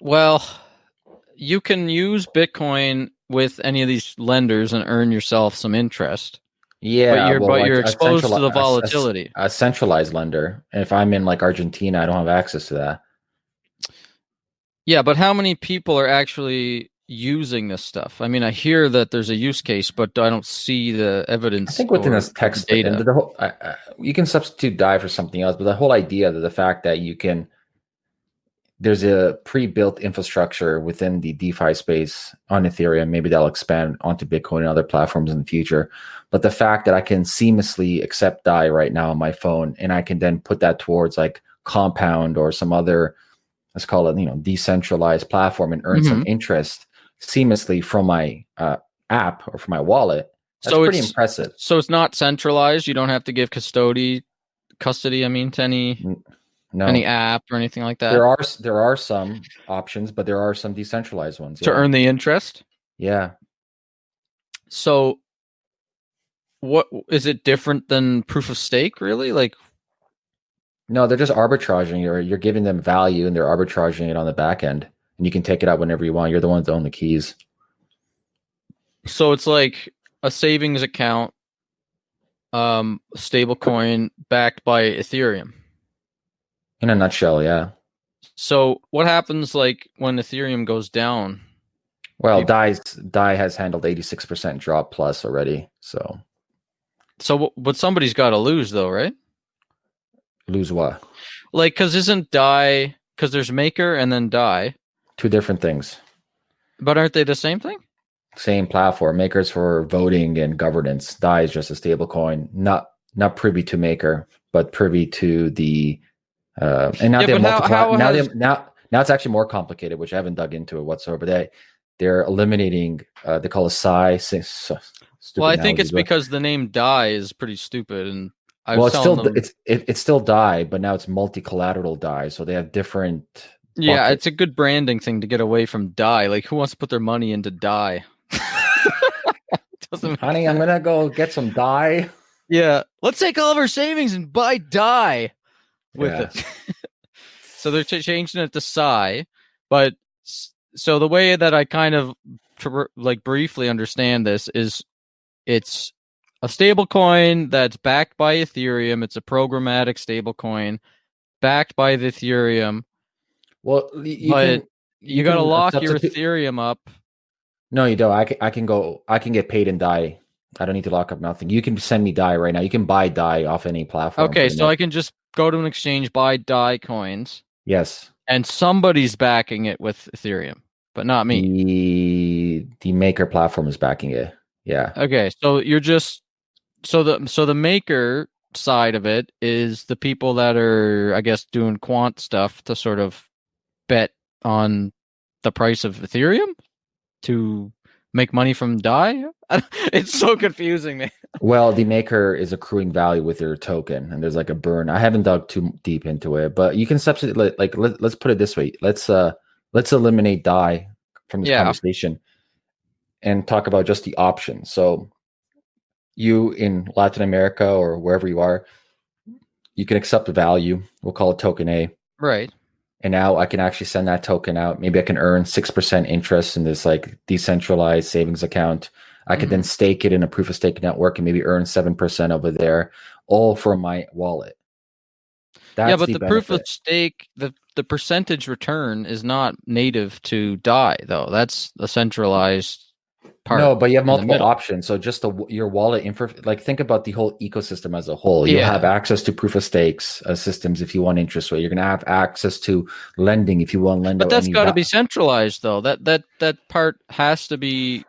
Well, you can use Bitcoin with any of these lenders and earn yourself some interest, Yeah, but you're well, but you're exposed to the a- a- volatility. A, centralized lender. And if I'm in like Argentina, I don't have access to that. yeah, but how many people are actually using this stuff? I mean, I hear that there's a use case, but I don't see the evidence. I think within this text data. and the whole, I, I, you can substitute DAI for something else, but the whole idea that the fact that you can, there's a pre-built infrastructure within the DeFi space on Ethereum. Maybe that'll expand onto Bitcoin and other platforms in the future. But the fact that I can seamlessly accept DAI right now on my phone, and I can then put that towards like Compound or some other, let's call it, you know, decentralized platform and earn some interest seamlessly from my uh, app or from my wallet. That's so pretty it's impressive. so it's not centralized. You don't have to give custody custody. I mean, to any No, any app or anything like that there are there are some options, but there are some decentralized ones. to yeah. earn the interest. Yeah, So, what is it different than proof of stake? Really, like no, they're just arbitraging. You're you're giving them value, and they're arbitraging it on the back end, and you can take it out whenever you want. You're the ones that own the keys. So it's like a savings account, um, stable coin backed by Ethereum. In a nutshell, yeah. So what happens like when Ethereum goes down? Well, Dai's Dai has handled 86% drop plus already, so So but somebody's got to lose though, right? lose what? Like cuz isn't DAI cuz there's maker and then DAI, Two different things. but aren't they the same thing? Same platform. Makers for voting and governance. DAI is just a stable coin, not not privy to Maker, but privy to the Uh, and now Yeah, they're but how- multiply- how now has- they now now it's actually more complicated, which I haven't dug into it whatsoever. But they they're eliminating uh, they call it Sai. Stupid well, I think it's but- because the name Die is pretty stupid, and I well, it's still them, it's it, it's still die, but now it's multi collateral DAI, so they have different. yeah, it's a good branding thing to get away from Die. Like, who wants to put their money into Die? <laughs> Honey, I'm gonna go get some dye. Yeah, let's take all of our savings and buy die with Yeah. it. <laughs> so they're ch- changing it to Sai, but so the way that I kind of like briefly understand this is it's a stable coin that's backed by Ethereum. It's a programmatic stable coin backed by the Ethereum. Well, you But can, You, got to lock your Ethereum up. No, you don't. I can, I can go. I can get paid in DAI. I don't need to lock up nothing. You can send me DAI right now. You can buy DAI off any platform. Okay, so. I can just go to an exchange, buy DAI coins, yes. and somebody's backing it with Ethereum, but not me. The the maker platform is backing it. Yeah. Okay, so you're just so the so the maker side of it is the people that are I guess doing quant stuff to sort of bet on the price of Ethereum to make money from DAI. <laughs> it's so confusing, man. Well, the maker is accruing value with your token, and there's like a burn. I haven't dug too deep into it, but you can substitute. like- let, let's put it this way: let's uh, let's eliminate DAI from this Yeah. conversation, and talk about just the options. So, you in Latin America or wherever you are, you can accept the value. We'll call it token A, Right. and now I can actually send that token out. Maybe I can earn six percent interest in this like decentralized savings account. I could then mm-hmm. stake it in a proof of stake network and maybe earn seven percent over there, all from my wallet. That's yeah, but the, proof of stake, the the percentage return is not native to DAI though. That's a centralized part. no, but you have multiple options. So just the your wallet info, like think about the whole ecosystem as a whole. You Yeah. have access to proof of stakes uh, systems if you want interest rate. You're going to have access to lending if you want to lend. But that's got to be centralized, though. That that that part has to be?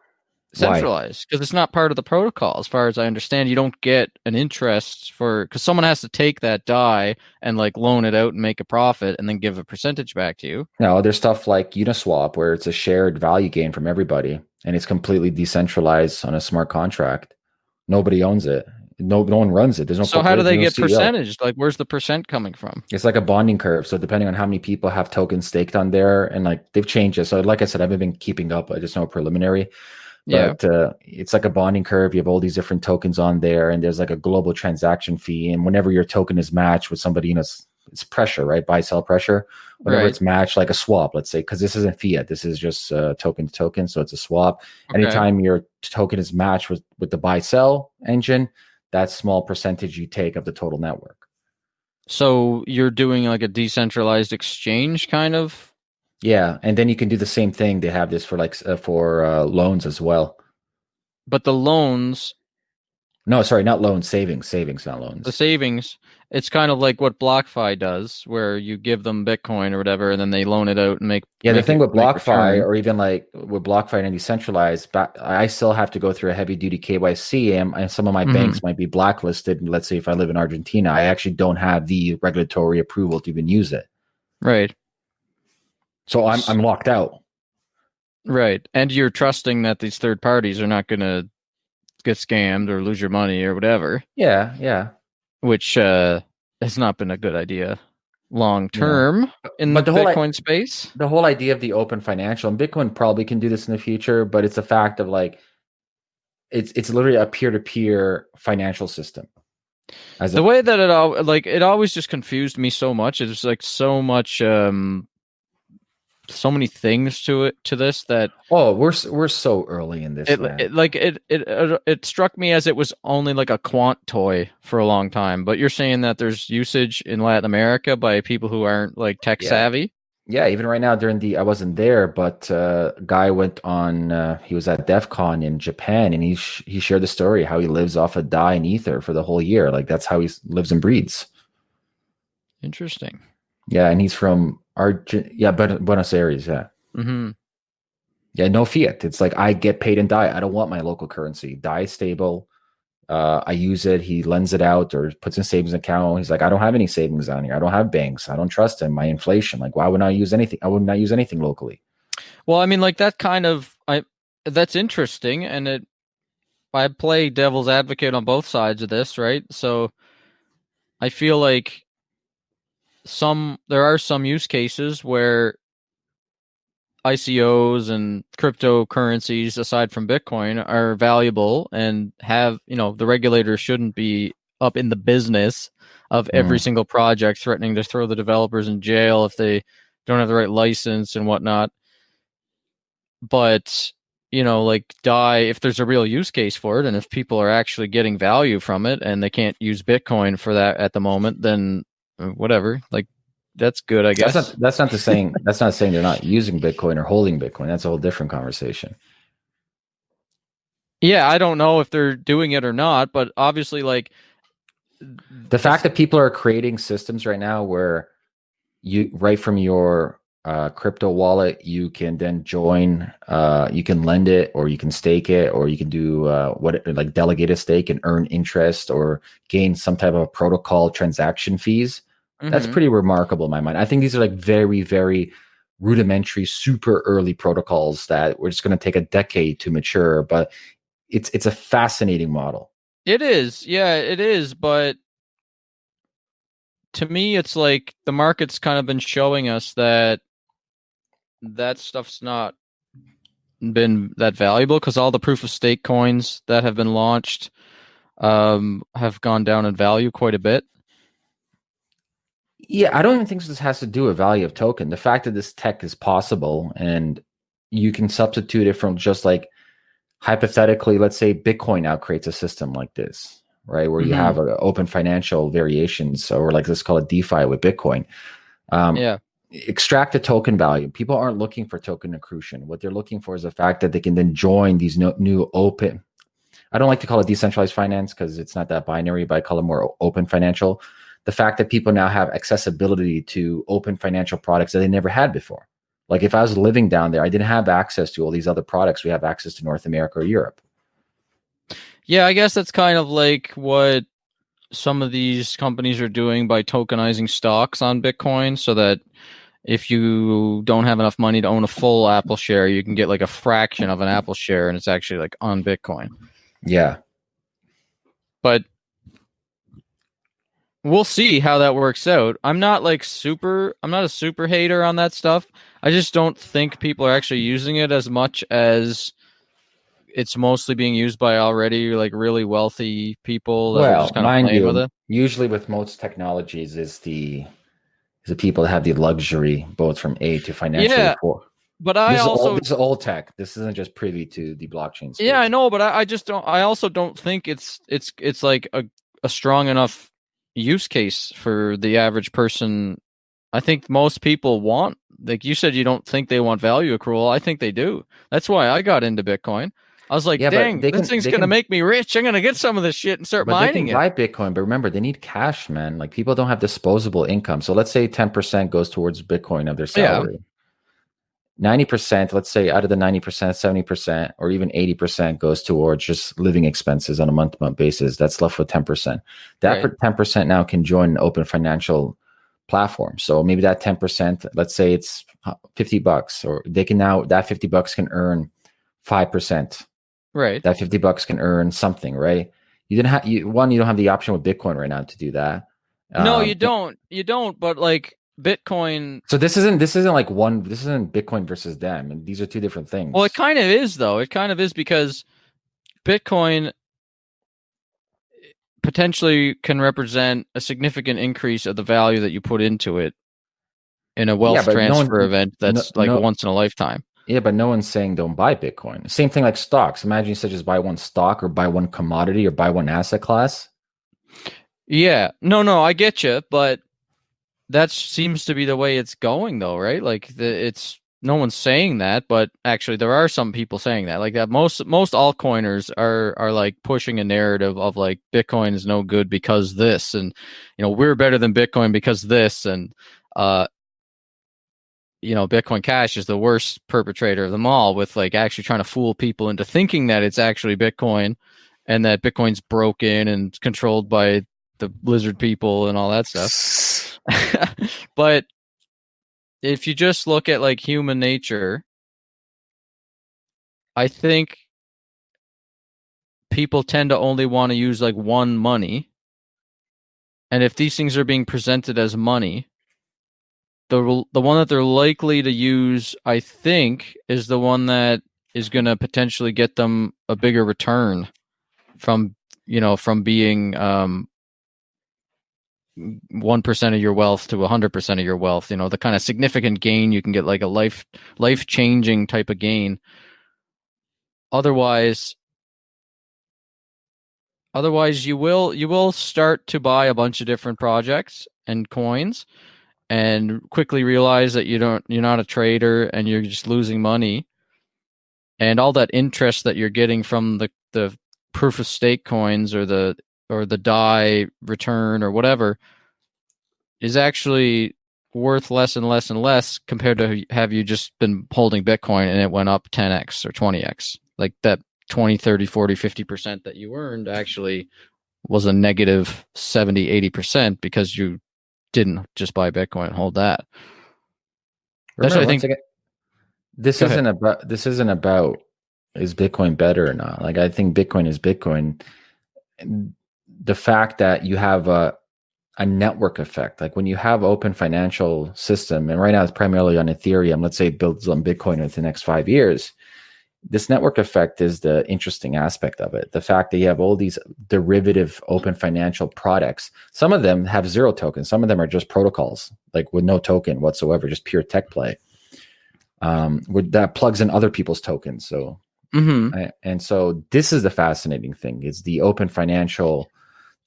Centralized because it's not part of the protocol, as far as I understand. You don't get an interest for because someone has to take that DAI and like loan it out and make a profit, and then give a percentage back to you. No, there's stuff like Uniswap where it's a shared value gain from everybody and it's completely decentralized on a smart contract. Nobody owns it. No, no one runs it. There's no. so how do they get CEO. percentage? Like, where's the percent coming from? It's like a bonding curve. So depending on how many people have tokens staked on there, and like they've changed it. So like I said, I haven't been keeping up. I just know preliminary. Yeah, But uh, it's like a bonding curve. You have all these different tokens on there, and there's like a global transaction fee. And whenever your token is matched with somebody, you know, it's, it's pressure, right? Buy sell pressure. Whenever Right. it's matched, like a swap, let's say, because this isn't fiat, this is just uh, token to token, so it's a swap. Okay. Anytime your token is matched with with the buy sell engine, that small percentage you take of the total network. So you're doing like a decentralized exchange, kind of. Yeah, and then you can do the same thing. They have this for like uh, for uh, loans as well. But the loans, No, sorry, not loans, savings, savings, not loans. the savings, it's kind of like what BlockFi does, where you give them Bitcoin or whatever, and then they loan it out and make. Yeah, the thing it- with BlockFi, or even like with BlockFi and decentralized, but I still have to go through a heavy duty KYC, and, and some of my Mhm. banks might be blacklisted. Let's say if I live in Argentina, I actually don't have the regulatory approval to even use it, right, so I'm I'm locked out. right, and you're trusting that these third parties are not going to get scammed or lose your money or whatever, Yeah, yeah. which uh, has not been a good idea long term in But the, the whole Bitcoin space. The whole idea of the open financial and Bitcoin probably can do this in the future, but it's a fact of like it's it's literally a peer to peer financial system. As the a, way that it all like it always just confused me so much it's like so much um so many things to it to this that oh, we're we're so early in this. it, it like it, it it struck me as it was only like a quant toy for a long time but you're saying that there's usage in latin america by people who aren't like tech Yeah. savvy Yeah, even right now during the I wasn't there, but uh, a guy went on. Uh, he was at Devcon in Japan, and he sh- he shared the story how he lives off of Dai and Ether for the whole year. Like that's how he lives and breeds interesting Yeah, and he's from Argent. Yeah, but Buenos Aires. Yeah, Mm-hmm. yeah, no fiat. It's like I get paid in Dai. I don't want my local currency. Dai stable. Uh, I use it. He lends it out or puts in savings account. He's like, I don't have any savings on here. I don't have banks. I don't trust him. My inflation. Like, why would I use anything? I would not use anything locally. Well, I mean, like that kind of I that's interesting, and it I play devil's advocate on both sides of this, right? So I feel like some there are some use cases where ICOs and cryptocurrencies aside from Bitcoin are valuable and have, you know, the regulators shouldn't be up in the business of every Mm. single project threatening to throw the developers in jail if they don't have the right license and whatnot. But, you know, like DAI if there's a real use case for it and if people are actually getting value from it and they can't use Bitcoin for that at the moment, then whatever. Like that's good, I guess. That's not that's not the saying <laughs> that's not saying they're not using Bitcoin or holding Bitcoin. That's a whole different conversation. Yeah, I don't know if they're doing it or not, but obviously, like The fact that people are creating systems right now where you right from your uh, crypto wallet, you can then join, uh, you can lend it, or you can stake it, or you can do uh, what like delegate a stake and earn interest or gain some type of protocol transaction fees. That's mhm. pretty remarkable in my mind. I think these are like very, very rudimentary, super early protocols that we're just going to take a decade to mature. But it's it's a fascinating model. it is. Yeah, it is. But to me, it's like the market's kind of been showing us that that stuff's not been that valuable because all the proof of stake coins that have been launched um, have gone down in value quite a bit. Yeah, I don't even think this has to do with value of token. The fact that this tech is possible and you can substitute it from just like hypothetically, let's say Bitcoin now creates a system like this, right? Where you Mhm. have a open financial variations, or like let's call it DeFi with Bitcoin. Um, Yeah. extract the token value. People aren't looking for token accretion. What they're looking for is the fact that they can then join these no, new open. I don't like to call it decentralized finance because it's not that binary, but I call it more open financial. The fact that people now have accessibility to open financial products that they never had before. Like if I was living down there, I didn't have access to all these other products. We have access to North America or Europe. Yeah, I guess that's kind of like what some of these companies are doing by tokenizing stocks on Bitcoin so that if you don't have enough money to own a full Apple share, you can get like a fraction of an Apple share and it's actually like on Bitcoin. Yeah. But we'll see how that works out. I'm not like super I'm not a super hater on that stuff. I just don't think people are actually using it as much as it's mostly being used by already like really wealthy people Well, just kind of mind playing you, with it. usually with most technologies is the is the people that have the luxury both from A to financially Yeah, poor. But I This, is also all, this is old tech. This isn't just privy to the blockchain. Space. Yeah, I know, but I, I just don't. I also don't think it's it's it's like a a strong enough use case for the average person. I think most people want, like you said, you don't think they want value accrual. I think they do. That's why I got into Bitcoin. I was like, Yeah, dang, this can- thing's gonna make me rich. I'm gonna get some of this shit and start But they mining can it. buy Bitcoin, but remember they need cash, man. Like people don't have disposable income. So let's say 10% goes towards Bitcoin of their Yeah. Salary. 90%, let's say out of the 90%, 70% or even 80% goes towards just living expenses on a month to month basis. That's left with 10%. That Right. per- 10% now can join an open financial platform. So maybe that 10%, let's say it's 50 bucks, or they can now, that 50 bucks can earn 5%. Right. That 50 bucks can earn something, right? You didn't have, you, one, you don't have the option with Bitcoin right now to do that. no, Um, you don't. You don't. But like Bitcoin. So this isn't, this isn't like one, this isn't Bitcoin versus them. And these are two different things. Well, it kind of is though. It kind of is because Bitcoin potentially can represent a significant increase of the value that you put into it in a wealth but no one- transfer event that's no- like no- once in a lifetime. Yeah, but no one's saying don't buy Bitcoin. Same thing like stocks. Imagine you said just buy one stock or buy one commodity or buy one asset class. Yeah. No, no, I get you, but that seems to be the way it's going though, right? Like the, it's no one's saying that, but actually there are some people saying that. Like that most most altcoiners are are like pushing a narrative of like Bitcoin is no good because this and you know, we're better than Bitcoin because this and uh you know, Bitcoin Cash is the worst perpetrator of them all with like actually trying to fool people into thinking that it's actually Bitcoin and that Bitcoin's broken and controlled by the lizard people and all that stuff. <laughs> but if you just look at like human nature, I think people tend to only want to use like one money. And if these things are being presented as money, the the one that they're likely to use, I think, is the one that is going to potentially get them a bigger return from you know from being um, 1% of your wealth to 100% of your wealth you know the kind of significant gain you can get like a life life changing type of gain. Otherwise otherwise you will you will start to buy a bunch of different projects and coins and quickly realize that you don't you're not a trader and you're just losing money. And all that interest that you're getting from the the proof of stake coins or the or the DAI return or whatever is actually worth less and less and less compared to have you just been holding bitcoin and it went up 10x or 20x like that 20 30 40 50% that you earned actually was a negative 70 80% because you didn't just buy bitcoin and hold that Remember, That's what I think- again, this isn't about this isn't about is Bitcoin better or not. Like I think Bitcoin is Bitcoin. The fact that you have a a network effect, like when you have open financial system, and right now it's primarily on Ethereum. Let's say it builds on Bitcoin in the next five years. This network effect is the interesting aspect of it. The fact that you have all these derivative open financial products. Some of them have zero tokens. Some of them are just protocols, like with no token whatsoever, just pure tech play. Um, with, that plugs in other people's tokens. So mm-hmm. I- and so this is the fascinating thing is the open financial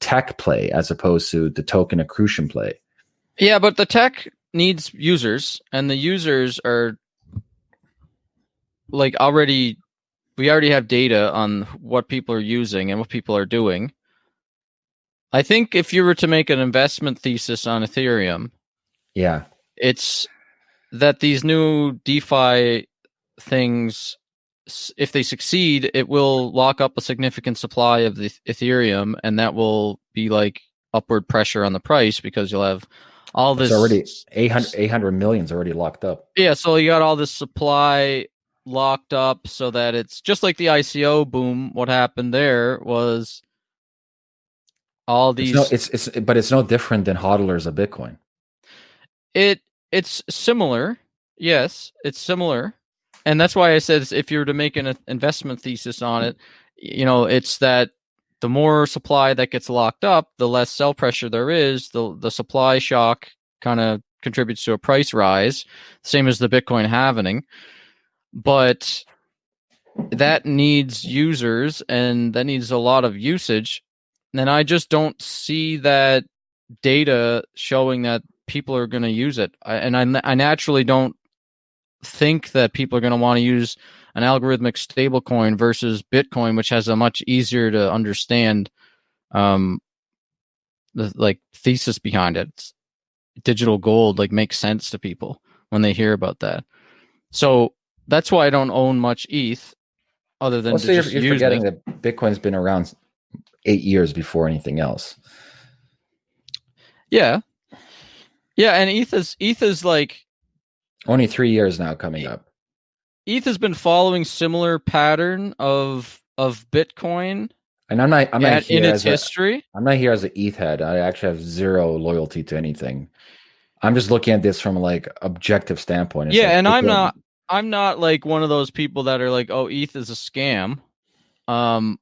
tech play as opposed to the token accretion play Yeah, but the tech needs users, and the users are like already. We already have data on what people are using and what people are doing. I think if you were to make an investment thesis on Ethereum, yeah it's that these new DeFi things, if they succeed, it will lock up a significant supply of the Ethereum, and that will be like upward pressure on the price because you'll have all this it's already 800 800 million's already locked up yeah, so you got all this supply locked up so that it's just like the ICO boom. What happened there was all it's, these no, it's it's but it's no different than hodlers of bitcoin it it's similar. Yes, it's similar. And that's why I said if you were to make an investment thesis on it, you know, it's that the more supply that gets locked up, the less sell pressure there is, the the supply shock kind of contributes to a price rise, same as the Bitcoin halvening. But that needs users and that needs a lot of usage. And I just don't see that data showing that people are going to use it. I, and I, I naturally don't think that people are going to want to use an algorithmic stablecoin versus Bitcoin, which has a much easier to understand, um, the like thesis behind it. It's- digital gold like makes sense to people when they hear about that. So that's why I don't own much ETH, other than well, so you're, just you're forgetting it. that bitcoin's been around eight years before anything else Yeah, yeah, and ETH is ETH is like only three years now coming up ETH has been following similar pattern of of Bitcoin and i'm not i'm not at, here in its as history. i'm not here as an eth head i actually have zero loyalty to anything i'm just looking at this from like objective standpoint It's yeah, like and I'm not I'm not like one of those people that are like, oh, ETH is a scam. Um,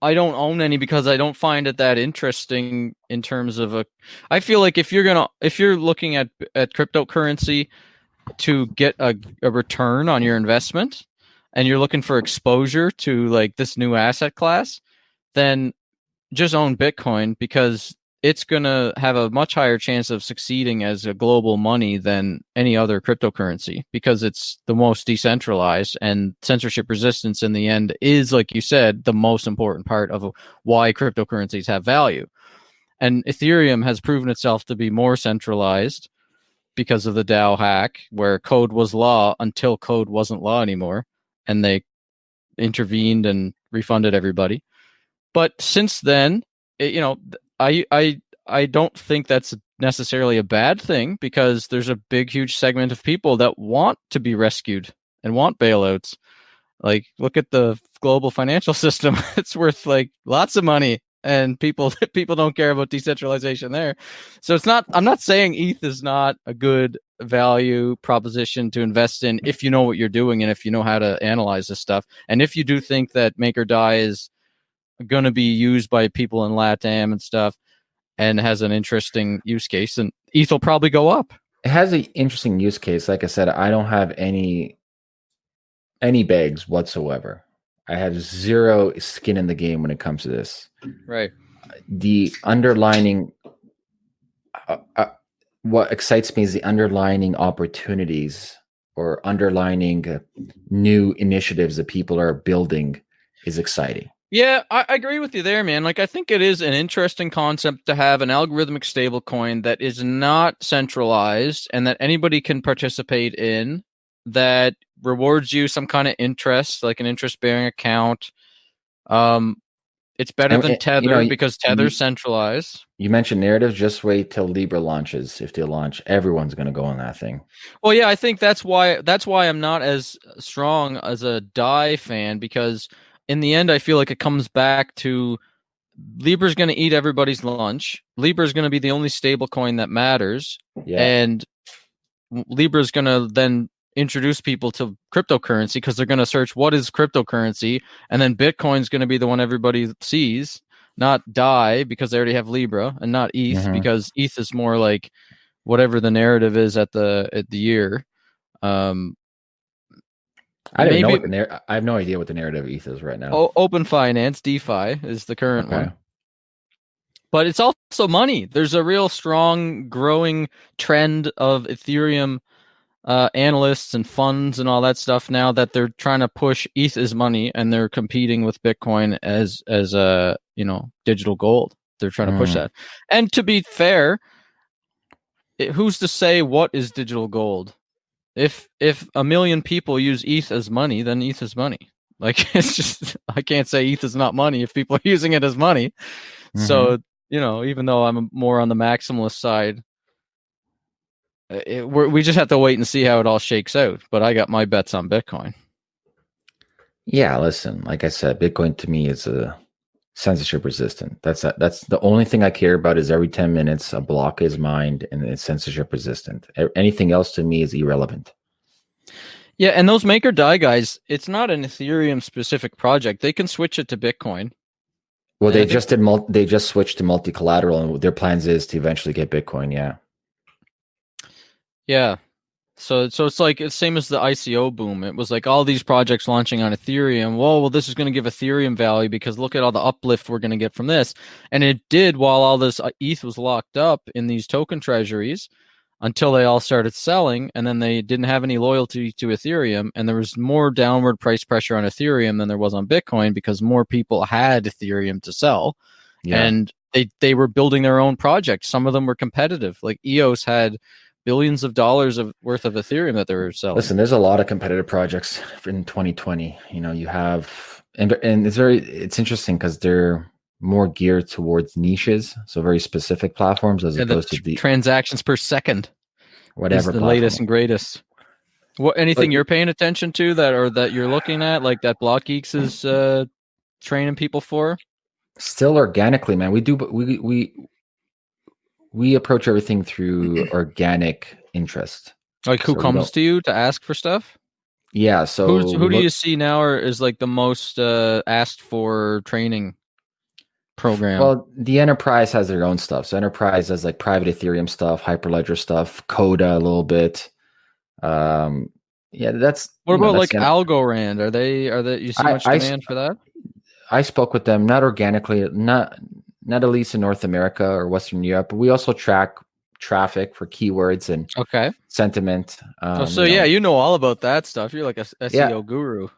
I don't own any because I don't find it that interesting in terms of a. I feel like if you're gonna if you're looking at at cryptocurrency to get a, a return on your investment, and you're looking for exposure to like this new asset class, then just own Bitcoin because it's going to have a much higher chance of succeeding as a global money than any other cryptocurrency because it's the most decentralized and censorship resistance in the end is like you said the most important part of why cryptocurrencies have value. And Ethereum has proven itself to be more centralized because of the DAO hack where code was law until code wasn't law anymore and they intervened and refunded everybody. but since then, it, you know, I I I don't think that's necessarily a bad thing because there's a big, huge segment of people that want to be rescued and want bailouts. Like, look at the global financial <laughs> system; it's worth like lots of money, and people <laughs> people don't care about decentralization there. So it's not. I'm not saying ETH is not a good value proposition to invest in if you know what you're doing and if you know how to analyze this stuff, and if you do think that Maker DAI is going to be used by people in LATAM and stuff and has an interesting use case, and ETH will probably go up. It has an interesting use case. Like I said, I don't have any any bags whatsoever. I have zero skin in the game when it comes to this. Right. The underlining, uh, uh, what excites me is the underlining opportunities or underlining uh, new initiatives that people are building is exciting. Yeah, I, I, agree with you there, man. Like, I think it is an interesting concept to have an algorithmic stablecoin that is not centralized and that anybody can participate in that rewards you some kind of interest, like an interest bearing account. Um, it's better than Tether you know, because Tether's you, centralized. You mentioned narrative. Just wait till Libra launches. If they launch, everyone's going to go on that thing. Well, yeah, I think that's why that's why I'm not as strong as a Dai fan because in the end, I feel like it comes back to Libra's going to eat everybody's lunch. Libra's going to be the only stable coin that matters, yeah. and Libra's going to then introduce people to cryptocurrency because they're going to search what is cryptocurrency, and then Bitcoin's going to be the one everybody sees, not DAI because they already have Libra, and not ETH mm-hmm. because ETH is more like whatever the narrative is at the at the year. Um, I don't know what the narr- I have no idea what the narrative ETH is right now. O- open finance DeFi is the current okay. one. But it's also money. There's a real strong growing trend of Ethereum uh, analysts and funds and all that stuff now that they're trying to push ETH as money and they're competing with Bitcoin as as a you know digital gold. They're trying to push mm. that. And to be fair, it, who's to say what is digital gold? If if a million people use ETH as money, then ETH is money. <laughs> Like it's just I can't say ETH is not money if people are <laughs> using it as money. Mm-hmm. So you know, even though I'm more on the maximalist side, Uh, it, we just have to wait and see how it all shakes out. But I got my bets on Bitcoin. Yeah, listen, like I said, Bitcoin to me is a censorship resistant. That's a, that's the only thing I care about is every 10 minutes a block is mined and it's censorship resistant. Anything else to me is irrelevant. Yeah, and those Maker DAI guys, it's not an Ethereum specific project. They can switch it to Bitcoin. Well, uh, they just did mul- they just switched to multi collateral and their plans is to eventually get Bitcoin, yeah. Yeah. So so it's like it's same as the ICO boom. It was like all these projects launching on Ethereum. Whoa, well, this is going to give Ethereum value because look at all the uplift we're going to get from this. And it did while all this uh, ETH was locked up in these token treasuries until they all started selling and then they didn't have any loyalty to Ethereum and there was more downward price pressure on Ethereum than there was on Bitcoin because more people had Ethereum to sell. Yeah. And they they were building their own projects. Some of them were competitive. Like EOS had billions of dollars of worth of Ethereum that they're selling. Listen, there's a lot of competitive projects in 2020. You know, you have and and it's very it's interesting because they're more geared towards niches, so very specific platforms as yeah, opposed the to the transactions per second. Whatever the platform. latest and greatest. What anything but, you're paying attention to that or that you're looking at, like that Blockgeeks is uh, training people for? Still organically, man. We do but we we we approach everything through organic interest. Like who so comes to you to ask for stuff? Yeah. So Who's, who do you see now or is like the most uh, asked for training program? Well, the enterprise has their own stuff. So enterprise has like private Ethereum stuff, Hyperledger stuff, Corda a little bit. Um, yeah, that's. What about know, like Algorand? Are they are they you see much I, demand I, for that? I spoke with them not organically, not not at least in North America or Western Europe. But we also track traffic for keywords and okay sentiment. Oh, um, oh, so you yeah, you know all about that stuff. You're like a SEO yeah. guru.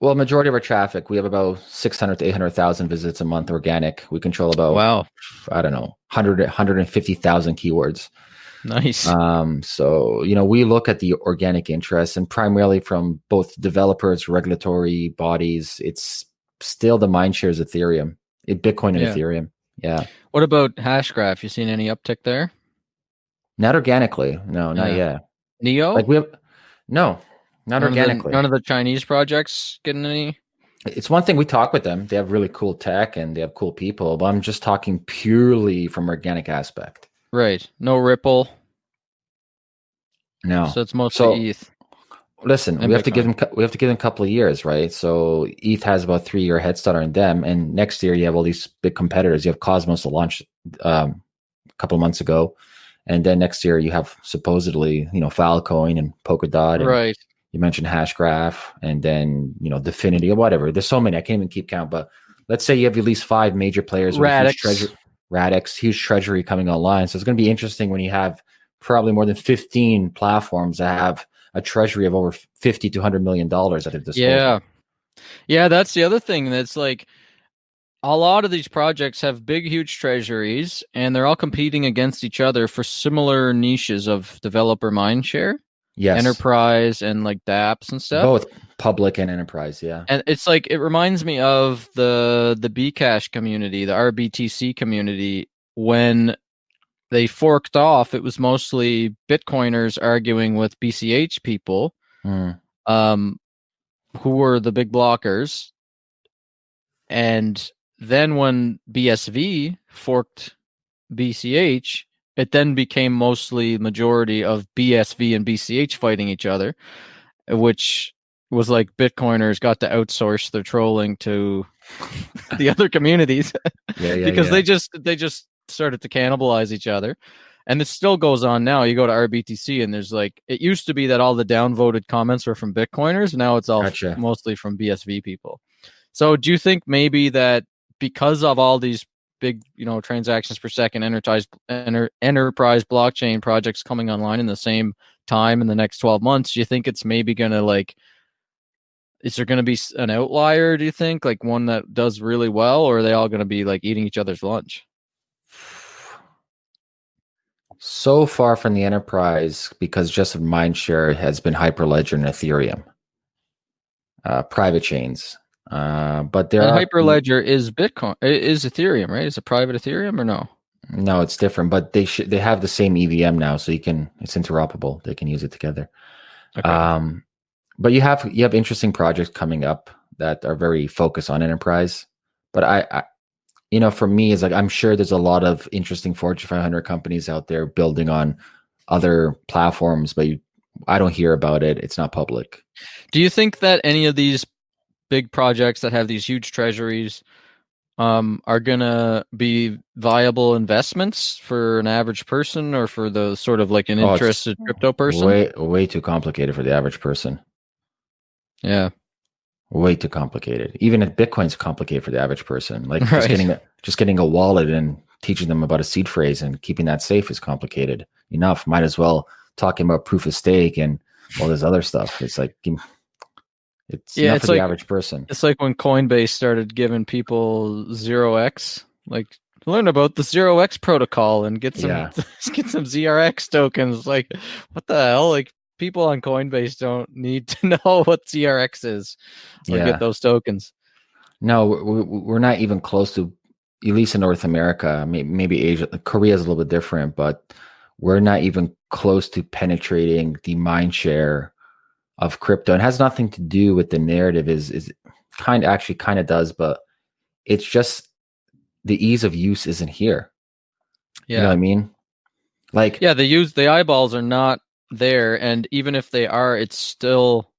Well, majority of our traffic, we have about 600 to 800,000 visits a month organic. We control about, wow, I don't know, 100, 150,000 keywords. Nice. Um, so, you know, we look at the organic interest and primarily from both developers, regulatory bodies. It's still the mind shares Ethereum It, Bitcoin and Yeah. Ethereum. Yeah. What about Hashgraph? You seen any uptick there? Not organically. No, not Yeah. yet. Neo? Like we have no, not none Of organically. the, none of the Chinese projects getting any. it's one thing we talk with them. They have really cool tech and they have cool people, but I'm just talking purely from organic aspect. Right. No Ripple. No. So it's mostly So- ETH. Listen, And we have to give them we have to give them a couple of years, right? So ETH has about three year head start on them, and next year you have all these big competitors. You have Cosmos to launch um, a couple of months ago, and then next year you have supposedly you know Filecoin and Polkadot, and Right. you mentioned Hashgraph, and then you know DFINITY or whatever. There's so many I can't even keep count, but let's say you have at least five major players with a huge Radix. treasury, Radix, huge treasury coming online. So it's going to be interesting when you have probably more than 15 platforms that have a treasury of over 50 to 100 million dollars at their disposal. Yeah. Yeah, that's the other thing. That's like a lot of these projects have big, huge treasuries, and they're all competing against each other for similar niches of developer mindshare, yes, enterprise, and like dApps and stuff. both public and enterprise. Yeah, And it's like it reminds me of the the Bcash community, the RBTC community when they forked off. It was mostly Bitcoiners arguing with BCH people, Mm. um, who were the big blockers. And then when BSV forked BCH, it then became mostly majority of BSV and BCH fighting each other, which was like Bitcoiners got to outsource their trolling to <laughs> the other communities yeah, yeah. <laughs> because yeah. they just they just started to cannibalize each other and it still goes on now. You go to rbtc and there's like it used to be that all the downvoted comments were from bitcoiners now it's all f- mostly from bsv people. So do you think maybe that because of all these big you know transactions per second enterprise enter, enterprise blockchain projects coming online in the same time in the next 12 months do you think it's maybe going to like is there going to be an outlier do you think? Like one that does really well or are they all going to be like eating each other's lunch so far from the enterprise because just of mindshare has been Hyperledger and Ethereum, uh, private chains. Uh, but there and are hyperledger is bitcoin is ethereum right is it private ethereum or no No, it's different, but they should they have the same EVM now, so you can it's interoperable. They can use it together. okay. Um, but you have you have interesting projects coming up that are very focused on enterprise. But I, I you know, for me, is like I'm sure there's a lot of interesting Fortune 500 companies out there building on other platforms, but you, I don't hear about it. It's not public. do you think that any of these big projects that have these huge treasuries um, are gonna be viable investments for an average person or for the sort of like an Oh, interested crypto person Way way too complicated for the average person. yeah Way too complicated. Even if Bitcoin's complicated for the average person, like <laughs> Right. just getting a, just getting a wallet and teaching them about a seed phrase and keeping that safe is complicated enough. Might as well talking about proof of stake and all this other stuff. It's like it's Yeah, it's for like- the average person. It's like when Coinbase started giving people zero X, like learn about the zero X protocol and get some Yeah. <laughs> get some ZRX tokens. Like, what the hell? Like people on Coinbase don't need to <laughs> know what ZRX is or Yeah. get those tokens. No, we- we- we're not even close to, at least in North America. Maybe Asia, Korea is a little bit different, but we're not even close to penetrating the mind share of crypto. It has nothing to do with the narrative. Is is kind actually kind of does, but it's just the ease of use isn't here. You know what I mean? Like, Yeah, the use the eyeballs are not there, and even if they are, it's still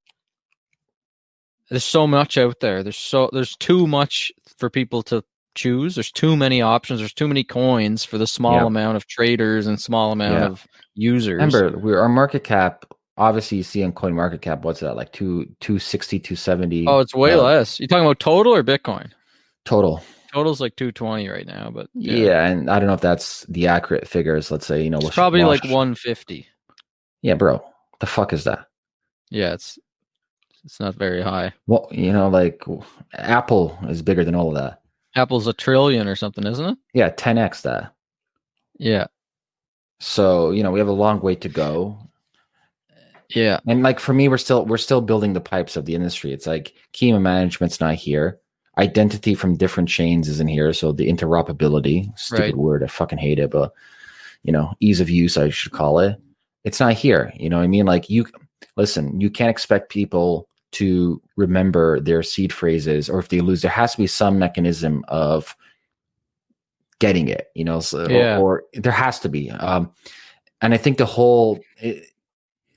there's so much out there. There's so there's too much for people to choose. There's too many options. There's too many coins for the small Yep. amount of traders and small amount Yeah. of users. remember, we're our market cap. Obviously, you see on Coin Market Cap, what's that like two oh it's way uh, less. You talking about total or Bitcoin? total. Total's like 220 right now, but Yeah. and I don't know if that's the accurate figures. Let's say you know, it's Wash- probably like Wash- 150. Yeah, bro, the fuck is that? Yeah, it's it's not very high. Well, you know, like Apple is bigger than all of that. Apple's a trillion or something, isn't it? Yeah, ten x that. Yeah, So you know, we have a long way to go. yeah. And like for me, we're still we're still building the pipes of the industry. It's like Kima management's not here. identity from different chains isn't here. So the interoperability, stupid Right. word, I fucking hate it, but you know, ease of use, I should call it. It's not here. You know what I mean? Like you listen, you can't expect people to remember their seed phrases or if they lose, there has to be some mechanism of getting it, you know, so, or- Yeah. or, there has to be. Um, and I think the whole, it,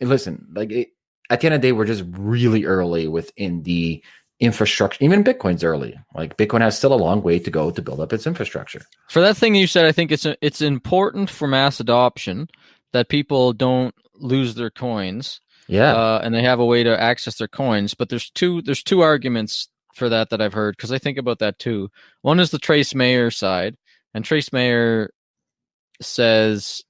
listen, like it, at the end of the day, we're just really early within the infrastructure. Even Bitcoin's early. Like Bitcoin has still a long way to go to build up its infrastructure. For that thing you said, I think it's it's important for mass adoption that people don't lose their coins. Yeah. uh, and they have a way to access their coins. But there's two there's two arguments for that that I've heard because I think about that too. One is the Trace Mayer side, and Trace Mayer says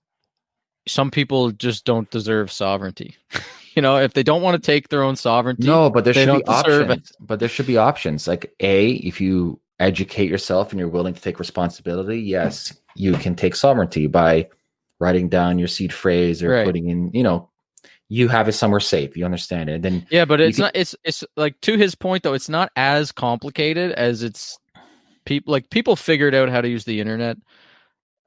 some people just don't deserve sovereignty. <laughs> you know, if they don't want to take their own sovereignty, no, but there should be deserve it. options. But there should be options. Like A, if you educate yourself and you're willing to take responsibility, yes, you can take sovereignty by writing down your seed phrase or Right. putting in, you know, you have it somewhere safe. You understand it. And then Yeah, but it's can- not. It's it's like to his point though. It's not as complicated as it's people like people figured out how to use the internet.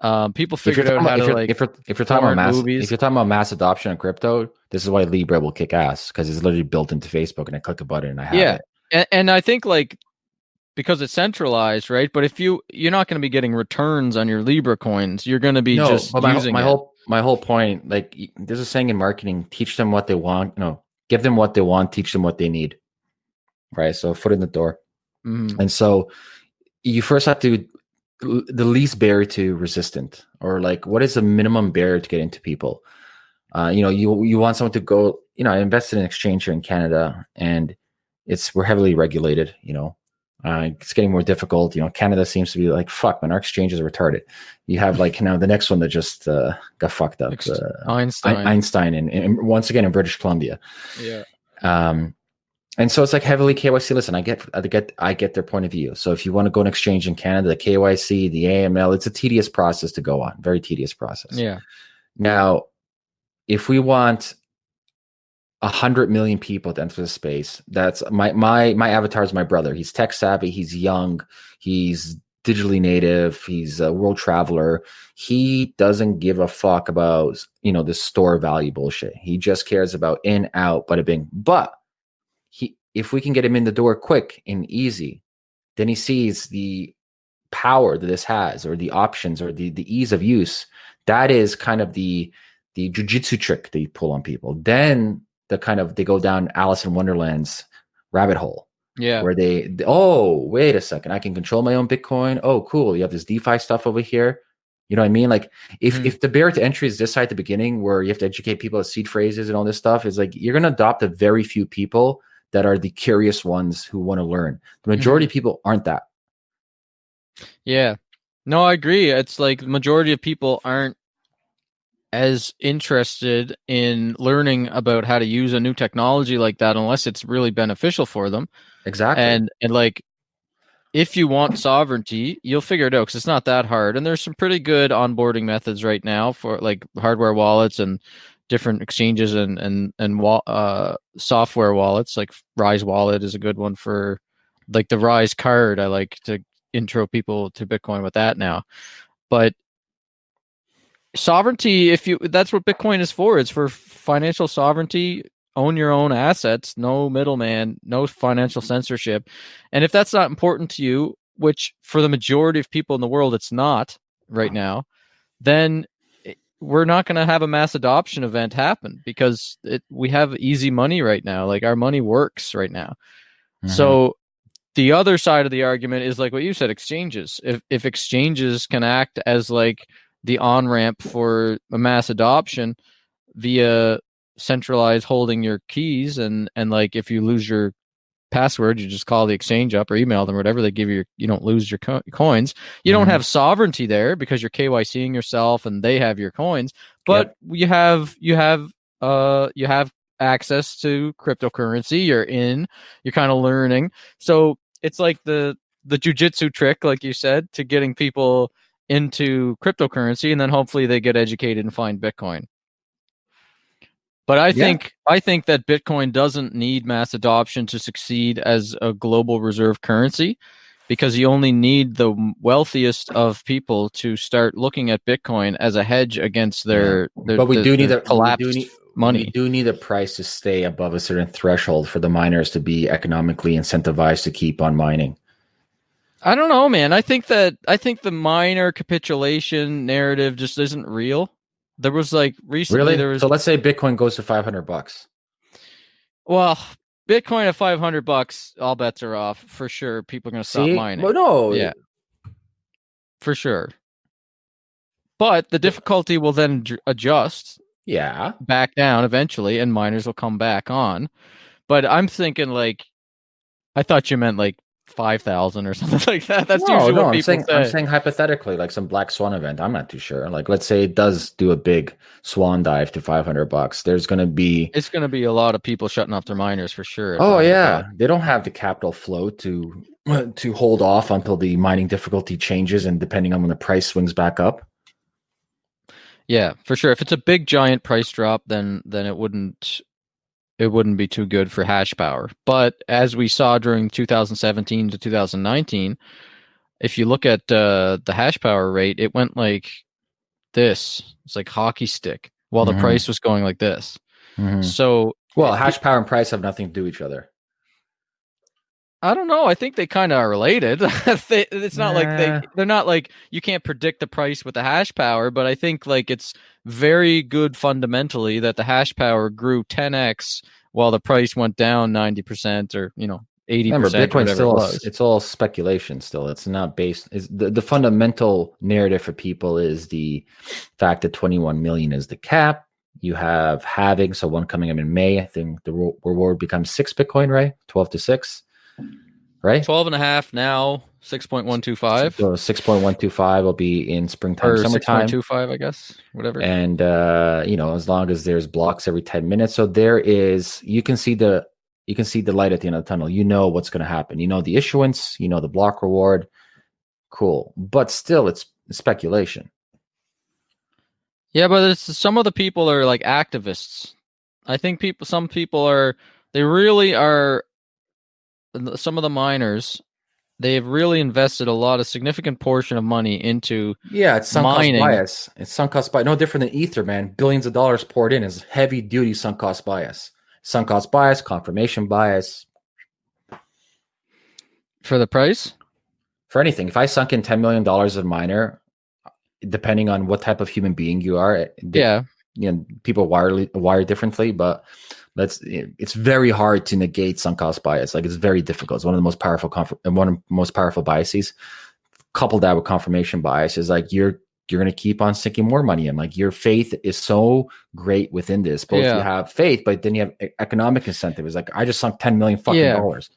Um, people figured out how to like if you're if you're talking about mass movies. if you're talking about mass adoption of crypto, this is why Libra will kick ass because it's literally built into Facebook and I click a button and I have Yeah. it. and, and I think like because it's centralized, right? But if you you're not going to be getting returns on your Libra coins, you're going to be no, just my, using my it. whole my whole point, like there's a saying in marketing: teach them what they want. No, give them what they want. Teach them what they need. Right. So foot in the door. Mhm. And so you first have to the least barrier to resistant, or like what is the minimum barrier to get into people? Uh, you know, you you want someone to go. You know, I invested in exchange here in Canada, and it's we're heavily regulated. You know, uh, it's getting more difficult. You know, Canada seems to be like fuck, man. Our exchanges are retarded. You have like now the next one that just uh, got fucked up. Uh, Einstein. Einstein, and, and once again in British Columbia. yeah. Um, and so it's like heavily KYC. Listen, I get, I get, I get their point of view. So if you want to go an exchange in Canada, the KYC, the AML, it's a tedious process to go on. Very tedious process. Yeah. Now, if we want a hundred million people to enter the space, that's my my my avatar is my brother. He's tech savvy. He's young. He's digitally native. He's a world traveler. He doesn't give a fuck about you know this store value bullshit. He just cares about in out, bada bing. But he, if we can get him in the door quick and easy, then he sees the power that this has, or the options, or the the ease of use. That is kind of the the jujitsu trick that you pull on people. Then the kind of they go down Alice in Wonderland's rabbit hole Yeah. where they, oh wait a second I can control my own Bitcoin. Oh cool, you have this DeFi stuff over here. You know what I mean? Like if Mhm. if the barrier to entry is this side at the beginning where you have to educate people at seed phrases and all this stuff is like you're gonna adopt a very few people that are the curious ones who want to learn. The majority of people aren't that. Yeah. No, I agree. It's like the majority of people aren't as interested in learning about how to use a new technology like that unless it's really beneficial for them. Exactly. And and like if you want sovereignty, you'll figure it out because it's not that hard. And there's some pretty good onboarding methods right now for like hardware wallets and different exchanges and and and uh, software wallets. Like Rise Wallet is a good one for like the Rise card. I like to intro people to Bitcoin with that now. But sovereignty, if you that's what Bitcoin is for. It's for financial sovereignty. Own your own assets, no middleman, no financial censorship. And if that's not important to you, which for the majority of people in the world it's not right now, then we're not going to have a mass adoption event happen because it, we have easy money right now. Like our money works right now. Mhm. So the other side of the argument is like what you said exchanges. If if exchanges can act as like the on ramp for a mass adoption via centralized holding your keys and and like if you lose your password you just call the exchange up or email them or whatever they give you your, you don't lose your co- coins. You don't Mhm. have sovereignty there because you're KYCing yourself and they have your coins but you have you have uh you have access to cryptocurrency you're in you're kind of learning. So it's like the the jujitsu trick like you said to getting people into cryptocurrency and then hopefully they get educated and find bitcoin but i Yeah. think i think that bitcoin doesn't need mass adoption to succeed as a global reserve currency because you only need the wealthiest of people to start looking at Bitcoin as a hedge against their. their but we the- do need the a collapsed do need, money. We do need the price to stay above a certain threshold for the miners to be economically incentivized to keep on mining. I don't know, man. I think that I think the miner capitulation narrative just isn't real. There was like recently Really? there was So let's say Bitcoin goes to 500 bucks. well, Bitcoin at five hundred bucks, all bets are off for sure. People are gonna stop See? mining. Well, no. Yeah. for sure. But the difficulty will then adjust Yeah. back down eventually, and miners will come back on. But I'm thinking like, I thought you meant like five thousand or something <laughs> like that. That's no, usually no, what I'm people saying, say. I'm saying hypothetically, like some black swan event. I'm not too sure. Like, let's say it does do a big swan dive to 500 bucks. There's going to be it's going to be a lot of people shutting off their miners for sure. Oh yeah, they don't have the capital flow to <clears throat> to hold off until the mining difficulty changes, and depending on when the price swings back up. yeah, for sure. If it's a big giant price drop, then then it wouldn't it wouldn't be too good for hash power. But as we saw during 2017 to 2019, if you look at uh, the hash power rate, it went like this. It's like hockey stick while Mhm. the price was going like this. So Well, it- hash power and price have nothing to do with each other. I don't know. I think they kind of are related. <laughs> It's not like they they're not like you can't predict the price with the hash power, but I think like it's very good fundamentally that the hash power grew 10x while the price went down 90% or, you know, 80% Remember, whatever still it it's all speculation. Still, it's not based. Is the the fundamental narrative for people is the fact that 21 million is the cap. You have halving, so one coming up in May. I think the reward becomes six Bitcoin, right? 12 to six, right? 12 and a half now, 6.125 So 6.125 will be in springtime, or summertime. 6.25, I guess, whatever. and uh you know as long as there's blocks every 10 minutes so there is you can see the you can see the light at the end of the tunnel you know what's going to happen you know the issuance you know the block reward cool but still it's speculation Yeah, but it's some of the people are like activists. I think people, some people are, they really are. Some of the miners, they've really invested a lot, a significant portion of money into. yeah it's sunk Mining. cost bias. It's sunk cost bias no different than ether man. Billions of dollars poured in is heavy duty sunk cost bias. Sunk cost bias confirmation bias. For the price, for anything. If i sunk in 10 million dollars of miner depending on what type of human being you are yeah, you know people wire wired differently but let's eh, it's very hard to negate sunk cost bias. Like it's very difficult. It's one of the most powerful conf- eh, one of the most powerful biases. Couple that with confirmation bias is like you're you're going to keep on sinking more money in. Like your faith is so great within this. Both Yeah. you have faith but then you have economic incentive it's like i just sunk 10 million fucking Yeah. dollars.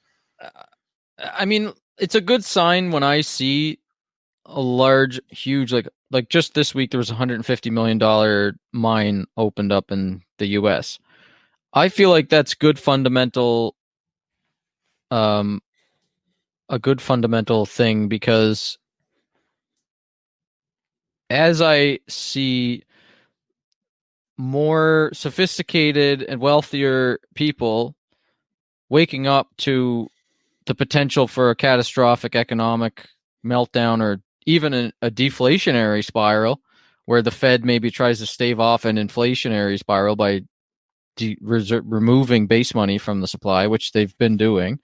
Uh, I mean, it's a good sign when I see a large, huge, like like just this week there was a hundred and fifty million dollar mine opened up in the U.S. I feel like that's good fundamental, um, a good fundamental thing because as I see more sophisticated and wealthier people waking up to the potential for a catastrophic economic meltdown or even a, a deflationary spiral where the Fed maybe tries to stave off an inflationary spiral by de- removing base money from the supply, which they've been doing.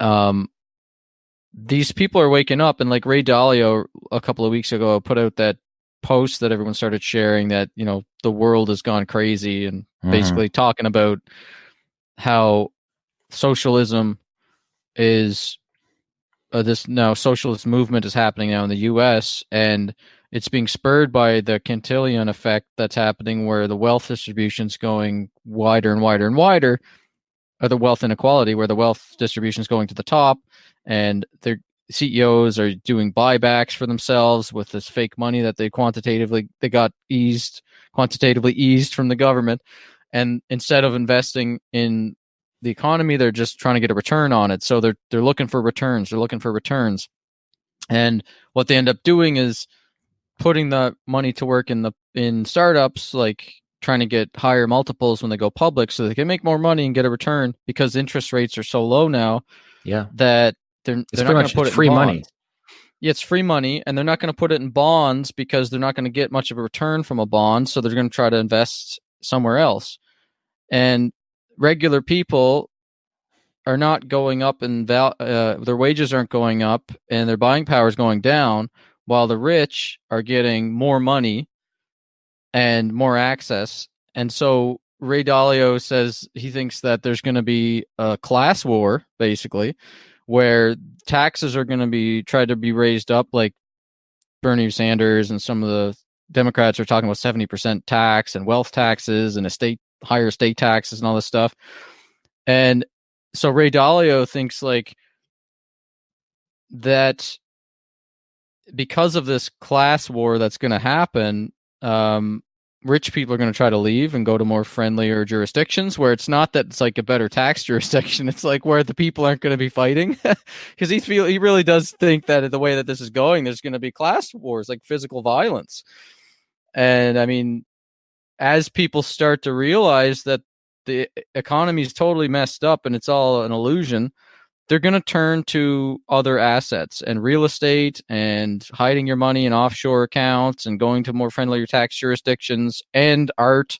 Um, these people are waking up, and like Ray Dalio a couple of weeks ago put out that post that everyone started sharing that you know the world has gone crazy and Mhm. basically talking about how socialism is uh, this now socialist movement is happening now in the US and it's being spurred by the Cantillon effect that's happening where the wealth distribution is going wider and wider and wider or the wealth inequality where the wealth distribution is going to the top and their CEOs are doing buybacks for themselves with this fake money that they quantitatively they got eased quantitatively eased from the government. And instead of investing in the economy they're just trying to get a return on it. So they're they're looking for returns they're looking for returns. And what they end up doing is putting the money to work in the in startups like trying to get higher multiples when they go public so they can make more money and get a return because interest rates are so low now yeah that they're It's they're not going to put it free money. Yeah, it's free money, and they're not going to put it in bonds because they're not going to get much of a return from a bond. So they're going to try to invest somewhere else. And regular people are not going up in val- uh, their wages aren't going up, and their buying power is going down, while the rich are getting more money and more access. And so Ray Dalio says he thinks that there's going to be a class war, basically, where taxes are going to be tried to be raised up, like Bernie Sanders and some of the Democrats are talking about 70% tax and wealth taxes and estate higher estate taxes and all this stuff. And so Ray Dalio thinks like that because of this class war that's going to happen, um, rich people are going to try to leave and go to more friendlier jurisdictions where it's not that it's like a better tax <laughs> jurisdiction. It's like where the people aren't going to be fighting <laughs> because he feel he really does think that the way that this is going, there's going to be class wars, like physical violence. And I mean, as people start to realize that the economy is totally messed up and it's all an illusion, they're going to turn to other assets and real estate and hiding your money in offshore accounts and going to more friendlier tax jurisdictions and art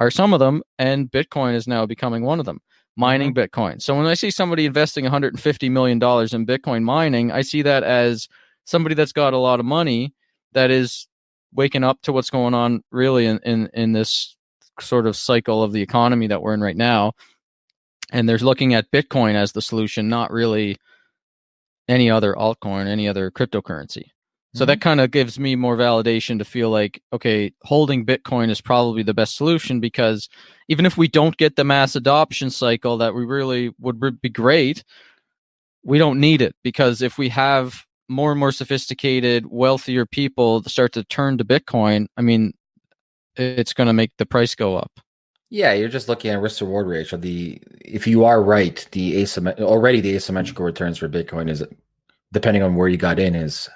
are some of them and bitcoin is now becoming one of them mining mm-hmm. bitcoin so when i see somebody investing 150 million dollars in bitcoin mining i see that as somebody that's got a lot of money that is waking up to what's going on really in in, in this sort of cycle of the economy that we're in right now and they're looking at Bitcoin as the solution, not really any other altcoin, any other cryptocurrency. So mm-hmm. that kind of gives me more validation to feel like, okay, holding Bitcoin is probably the best solution because even if we don't get the mass adoption cycle that we really would be great, we don't need it because if we have more and more sophisticated, wealthier people start to turn to Bitcoin, I mean, it's going to make the price go up. Yeah, you're just looking at risk reward ratio. The if you are right, the asymmet- already the asymmetrical returns for Bitcoin is depending on where you got in is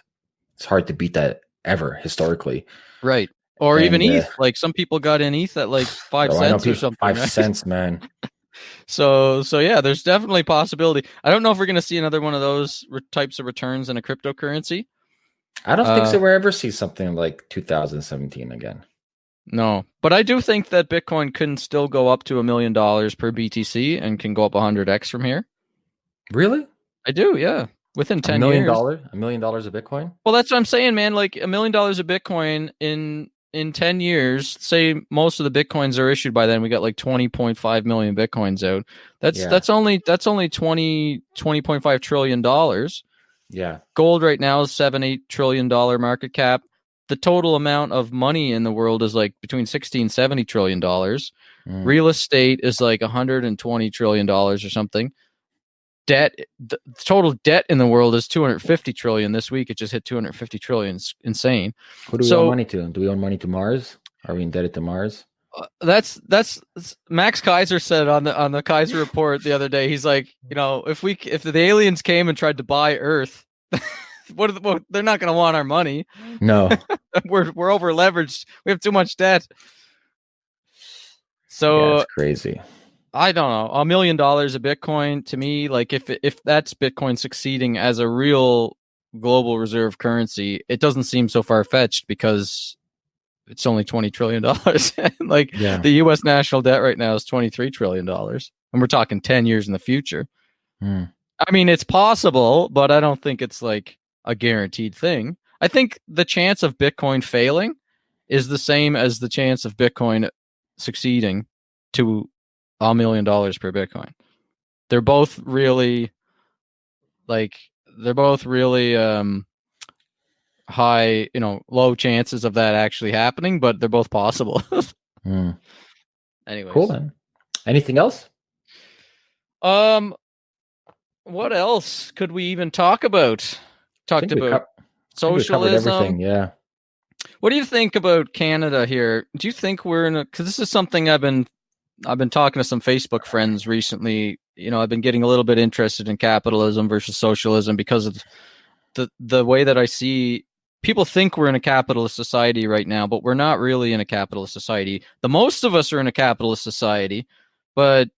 it's hard to beat that ever historically. Right. Or and, even ETH. Uh, like some people got in ETH at like five oh, cents or something. Five right? cents, man. <laughs> so so yeah, there's definitely possibility. I don't know if we're gonna see another one of those re- types of returns in a cryptocurrency. I don't uh, think so. We'll ever see something like 2017 again. No, but I do think that Bitcoin can still go up to a million dollars per BTC and can go up 100x from here. Really? I do, yeah. Within 10 a million years. dollars, a million dollars of Bitcoin? Well, that's what I'm saying, man. Like a million dollars of Bitcoin in in 10 years, say most of the Bitcoins are issued by then, we got like 20.5 million Bitcoins out. That's yeah. that's only that's only 20 20.5 trillion dollars. Yeah. Gold right now is 7 8 trillion dollar market cap the total amount of money in the world is like between 60 and 70 trillion dollars. Mm. Real estate is like 120 trillion dollars or something. Debt, the total debt in the world is 250 trillion. This week it just hit 250 trillion. It's insane. Who do we so, owe money to? Do we owe money to Mars? Are we indebted to Mars? Uh, that's that's Max Keiser said on the on the Keiser report the other day. He's like, you know, if we if the aliens came and tried to buy Earth, <laughs> what, the, what they're not going to want our money. No, <laughs> we're we're over leveraged. We have too much debt. So yeah, crazy. I don't know. A million dollars of Bitcoin to me, like if if that's Bitcoin succeeding as a real global reserve currency, it doesn't seem so far fetched because it's only twenty trillion dollars. <laughs> like yeah. the U.S. national debt right now is twenty three trillion dollars, and we're talking ten years in the future. Hmm. I mean, it's possible, but I don't think it's like a guaranteed thing. I think the chance of Bitcoin failing is the same as the chance of Bitcoin succeeding to a million dollars per Bitcoin. They're both really like they're both really um high, you know, low chances of that actually happening, but they're both possible. <laughs> mm. Anyways. Cool. Man. Anything else? Um what else could we even talk about? Talked about co- socialism. Yeah. What do you think about Canada here? Do you think we're in a because this is something I've been I've been talking to some Facebook friends recently. You know, I've been getting a little bit interested in capitalism versus socialism because of the the way that I see people think we're in a capitalist society right now, but we're not really in a capitalist society. The most of us are in a capitalist society, but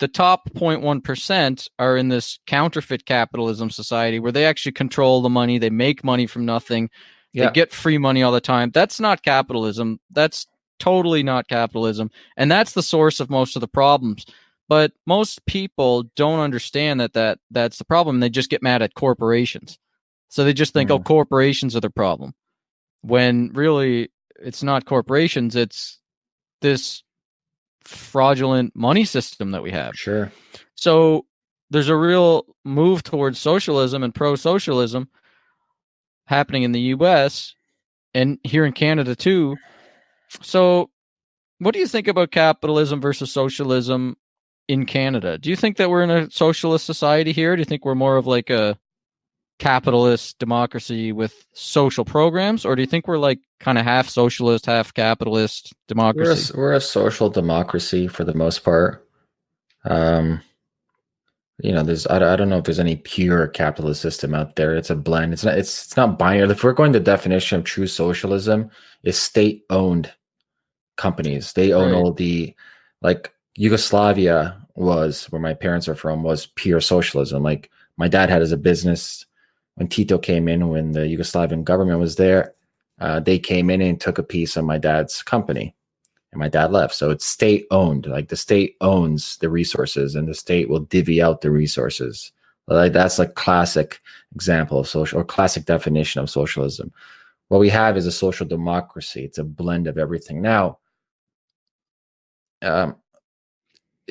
the top 0.1% are in this counterfeit capitalism society where they actually control the money, they make money from nothing, Yeah. they get free money all the time. That's not capitalism. That's totally not capitalism. And that's the source of most of the problems. But most people don't understand that, that that's the problem. They just get mad at corporations. So they just think, oh, Mm. corporations are the problem. When really it's not corporations, it's this fraudulent money system that we have. Sure. So there's a real move towards socialism and pro socialism happening in the US and here in Canada too. So what do you think about capitalism versus socialism in Canada? Do you think that we're in a socialist society here? Do you think we're more of like a capitalist democracy with social programs or do you think we're like kind of half socialist, half capitalist We're democracy? a, we're a social democracy for the most part. Um, you know, there's I, don't- I don't know if there's any pure capitalist system out there. It's a blend. It's not it's it's not binary. If we're going the definition of true socialism, is state owned companies. They own Right. all the like Yugoslavia was where my parents are from was pure socialism. Like my dad had as a business when Tito came in when the Yugoslavian government was there. Uh, they came in and took a piece of my dad's company and my dad left. So it's state owned. Like the state owns the resources, and the state will divvy out the resources. Like that's a classic example of social or classic definition of socialism. What we have is a social democracy. It's a blend of everything. Now, um,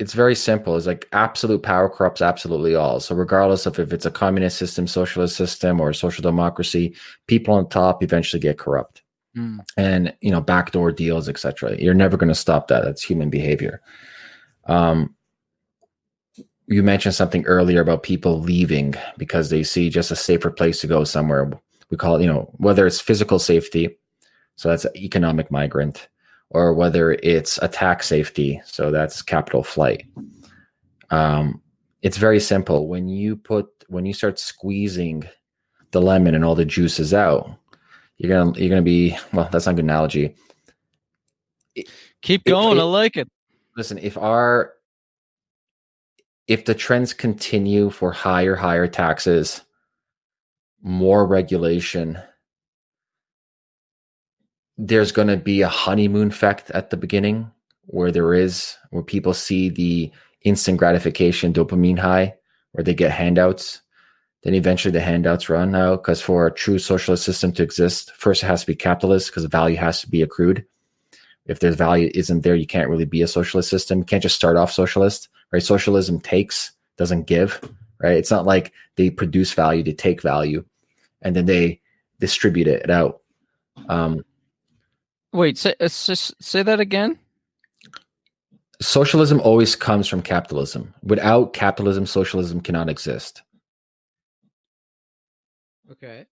it's very simple. It's like absolute power corrupts absolutely all. So regardless of if it's a communist system, socialist system, or social democracy, people on top eventually get corrupt Mm. and you know backdoor deals etc you're never going to stop that that's human behavior um you mentioned something earlier about people leaving because they see just a safer place to go somewhere we call it you know whether it's physical safety so that's economic migrant or whether it's attack safety so that's capital flight um it's very simple when you put when you start squeezing the lemon and all the juices out you're gonna you're gonna be well that's not a good analogy Keep going. it- I like it. listen if our if the trends continue for higher higher taxes more regulation there's going to be a honeymoon effect at the beginning where there is where people see the instant gratification dopamine high where they get handouts. Then eventually the handouts run out because for a true socialist system to exist first it has to be capitalist because value has to be accrued. If there's value isn't there you can't really be a socialist system. You can't just start off socialist right? Socialism takes doesn't give right? It's not like they produce value they take value and then they distribute it out. Um, Wait, say, uh, say that again. socialism always comes from capitalism without capitalism socialism cannot exist Okay.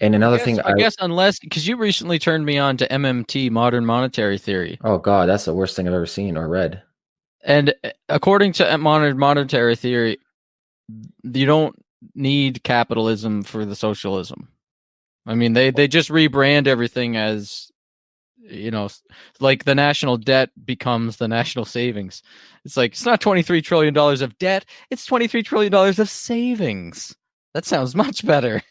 and another I guess, thing I, guess unless because you recently turned me on to MMT, modern monetary theory, oh god that's the worst thing i've ever seen or read and uh, according to modern monetary theory, you don't need capitalism for the socialism. I mean, they they just rebrand everything as you know, like the national debt becomes the national savings. It's like it's not twenty three trillion dollars of debt; it's twenty three trillion dollars of savings. That sounds <laughs> much better.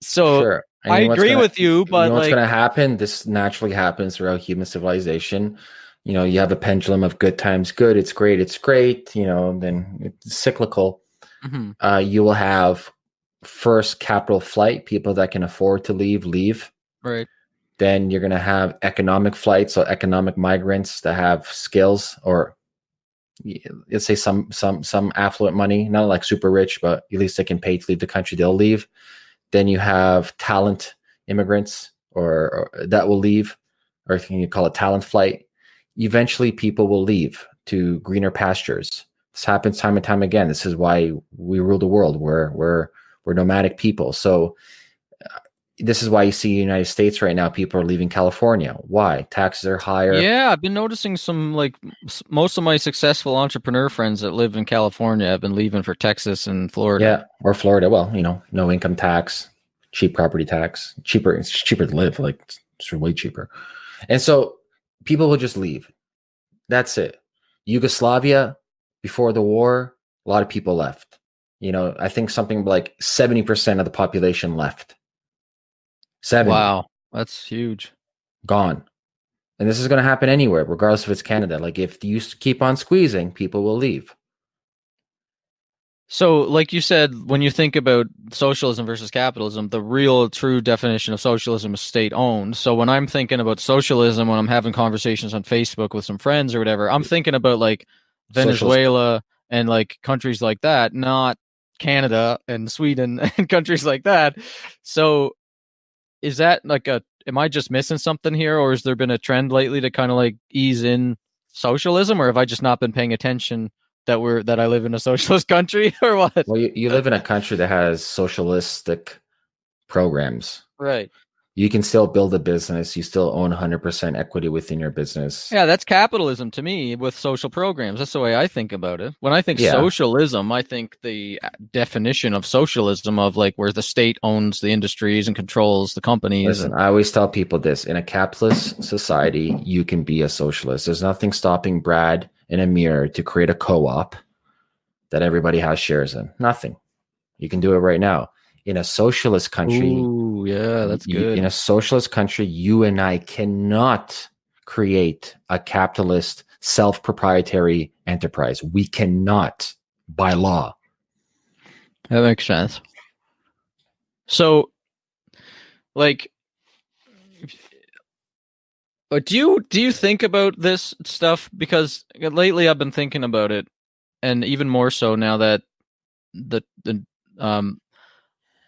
So sure. I you know what's agree gonna- with you, you but know what's like going to happen? This naturally happens throughout human civilization. You know you have a pendulum of good times good it's great it's great you know then it's cyclical. Mhm, uh, you will have first capital flight people that can afford to leave leave. Right, then you're going to have economic flight so economic migrants that have skills or let's say some some some affluent money not like super rich but at least they can pay to leave the country they'll leave. Then you have talent immigrants or, or that will leave or can you call it talent flight. Eventually people will leave to greener pastures. This happens time and time again. This is why we rule the world. We're we're we're nomadic people. So this is why you see united states right now people are leaving california why taxes are higher yeah. I've been noticing some like most of my successful entrepreneur friends that live in California have been leaving for Texas and Florida. Yeah, or Florida. Well, you know, no income tax, cheap property tax, cheaper. It's cheaper to live. Like it's way cheaper, and so people will just leave. That's it. Yugoslavia, before the war, a lot of people left. You know, I think something like 70% of the population left. 70 Wow, that's huge. gone. And this is going to happen anywhere, regardless if it's Canada. Like if you keep on squeezing, people will leave. So, like you said, when you think about socialism versus capitalism, the real true definition of socialism is state owned. So, when I'm thinking about socialism, when I'm having conversations on Facebook with some friends or whatever, I'm thinking about like Socialist. Venezuela and like countries like that, not Canada and Sweden <laughs> and countries like that. So, is that like a, am I just missing something here? Or has there been a trend lately to kind of like ease in socialism? Or have I just not been paying attention? That we're that I live in a <laughs> socialist country or what? Well, you, you live in a <laughs> country that has socialistic programs. Right. You can still build a business. You still own 100% equity within your business. Yeah, that's capitalism to me with social programs. That's the way I think about it. When I think Yeah. socialism, I think the uh, definition of socialism of like where the state owns the industries and controls the companies. Listen, and, I always tell people this in a capitalist society, you can be a socialist. There's nothing stopping Brad and Amir to create a co op that everybody has shares in. Nothing. You can do it right now. In a socialist country, Ooh, yeah, that's you- good. in a socialist country, you and I cannot create a capitalist self proprietary enterprise. We cannot by law. That makes sense. So, like, do you do you think about this stuff? Because lately I've been thinking about it, and even more so now that the the um,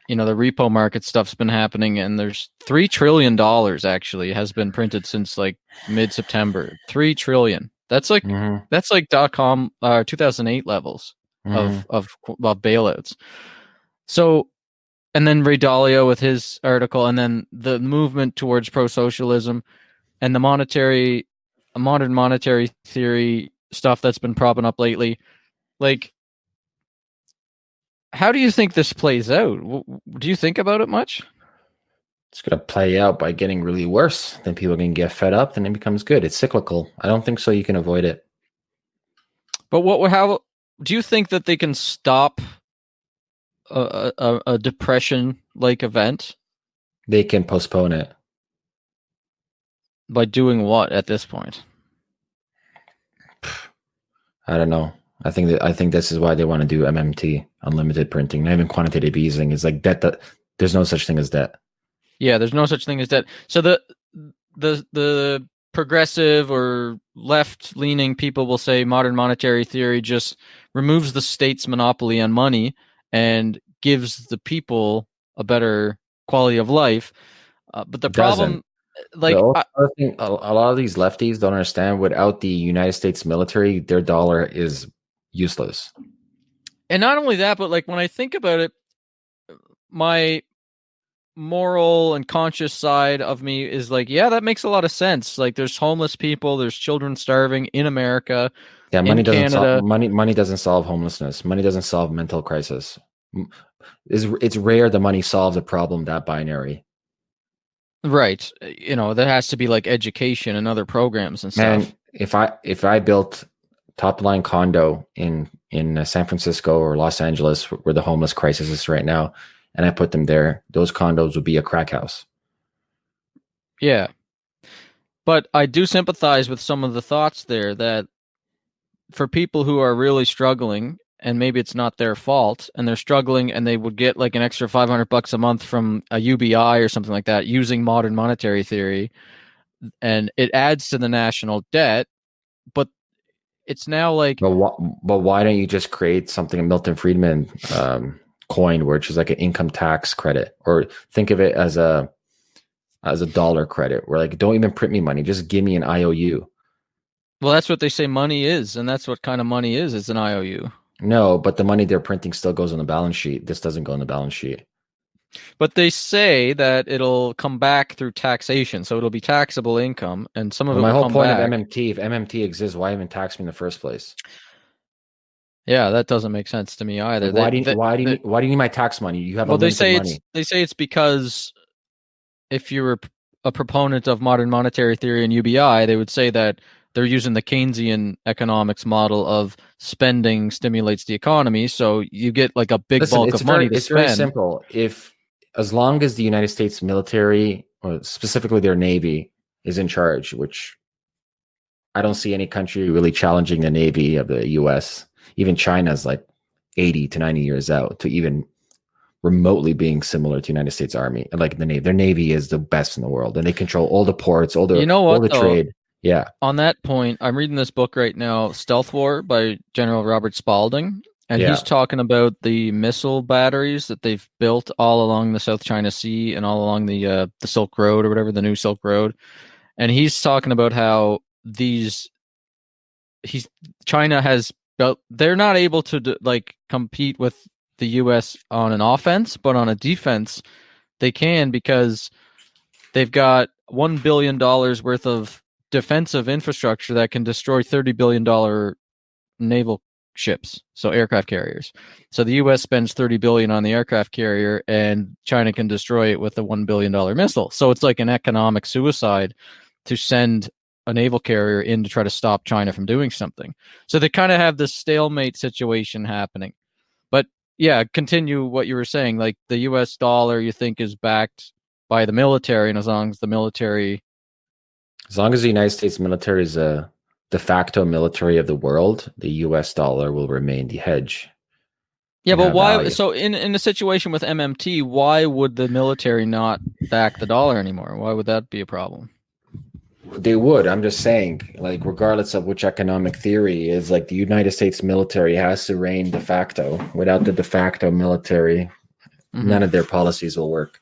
you know, the repo market stuff's been happening, and there's three trillion dollars actually has been printed since like mid September. Three trillion. That's like Mhm, that's like dot com uh 2008 levels mhm. of of of bailouts. So, and then Ray Dalio with his article, and then the movement towards pro socialism, and the monetary, modern monetary theory stuff that's been propping up lately. Like, how do you think this plays out? Do you think about it much? it's going to play out by getting really worse. Then people can get fed up, and it becomes good. It's cyclical. I don't think so. You can avoid it. But what? Would how do you think that they can stop a a, a depression like event They can postpone it. by doing what at this point? I don't know. I think that I think this is why they want to do MMT, unlimited printing, not even quantitative easing. It's like debt. That there's no such thing as debt. Yeah, there's no such thing as debt. So the the the progressive or left leaning people will say modern monetary theory just removes the state's monopoly on money and gives the people a better quality of life. Uh, but the It problem, like, the I, thing, a, a lot of these lefties don't understand. Without the United States military, their dollar is useless. And not only that, but like when I think about it, my moral and conscious side of me is like, yeah, that makes a lot of sense. Like, there's homeless people, there's children starving in America. Yeah, money doesn't Canada- solve money. Money doesn't solve homelessness. Money doesn't solve mental crisis. It's, it's rare the money solves a problem that binary. Right. Uh, you know, there has to be like education and other programs and Man, stuff. if I if I built top line condo in in uh, San Francisco or Los Angeles, where the homeless crisis is right now, and I put them there, those condos would be a crack house. Yeah. But I do sympathize with some of the thoughts there that for people who are really struggling and maybe it's not their fault and they're struggling and they would get like an extra 500 bucks a month from a UBI or something like that using modern monetary theory and it adds to the national debt but it's now like But why, but why don't you just create something Milton Friedman um, coined, which is like an income tax credit, or think of it as a as a dollar credit, where like don't even print me money, just give me an IOU. well that's what they say money is and that's what kind of money is it's an IOU No, but the money they're printing still goes on the balance sheet. This doesn't go on the balance sheet. But they say that it'll come back through taxation, so it'll be taxable income, and some of it my whole point back. of MMT, if MMT exists, why even tax me in the first place? yeah, that doesn't make sense to me either. why do you, they- why do you they- need, why do you need my tax money? You have well, they say money. it's they say it's because if you were a proponent of modern monetary theory and UBI, they would say that they're using the Keynesian economics model of spending stimulates the economy. So you get like a big Listen, bulk it's of money very, to it's spend. very simple. If as long as the United States military, or specifically their navy, is in charge, which I don't see any country really challenging the navy of the U.S. Even China's like eighty to ninety years out to even remotely being similar to United States Army. Like the navy, their navy is the best in the world, and they control all the ports, all the You know all the though? trade. Yeah, on that point, I'm reading this book right now, Stealth War by General Robert Spalding, and Yeah. he's talking about the missile batteries that they've built all along the South China Sea and all along the uh, the Silk Road or whatever the new Silk Road, and he's talking about how these he's China has built. They're not able to like compete with the U.S. on an offense, but on a defense, they can because they've got one billion dollars worth of defensive infrastructure that can destroy thirty billion dollar naval ships, so aircraft carriers. So the U.S. spends thirty billion on the aircraft carrier, and China can destroy it with a one billion dollar missile. So it's like an economic suicide to send a naval carrier in to try to stop China from doing something. So they kind of have this stalemate situation happening. But yeah, continue what you were saying. Like the U.S. dollar, you think is backed by the military, and as long as the military as long as the United States military is a de facto military of the world, the U.S. dollar will remain the hedge. Yeah, but why? value. So in in a situation with MMT, why would the military not back the dollar anymore? Why would that be a problem? They would. I'm just saying, like, regardless of which economic theory is, like, the United States military has to reign de facto. Without the de facto military, Mhm. none of their policies will work.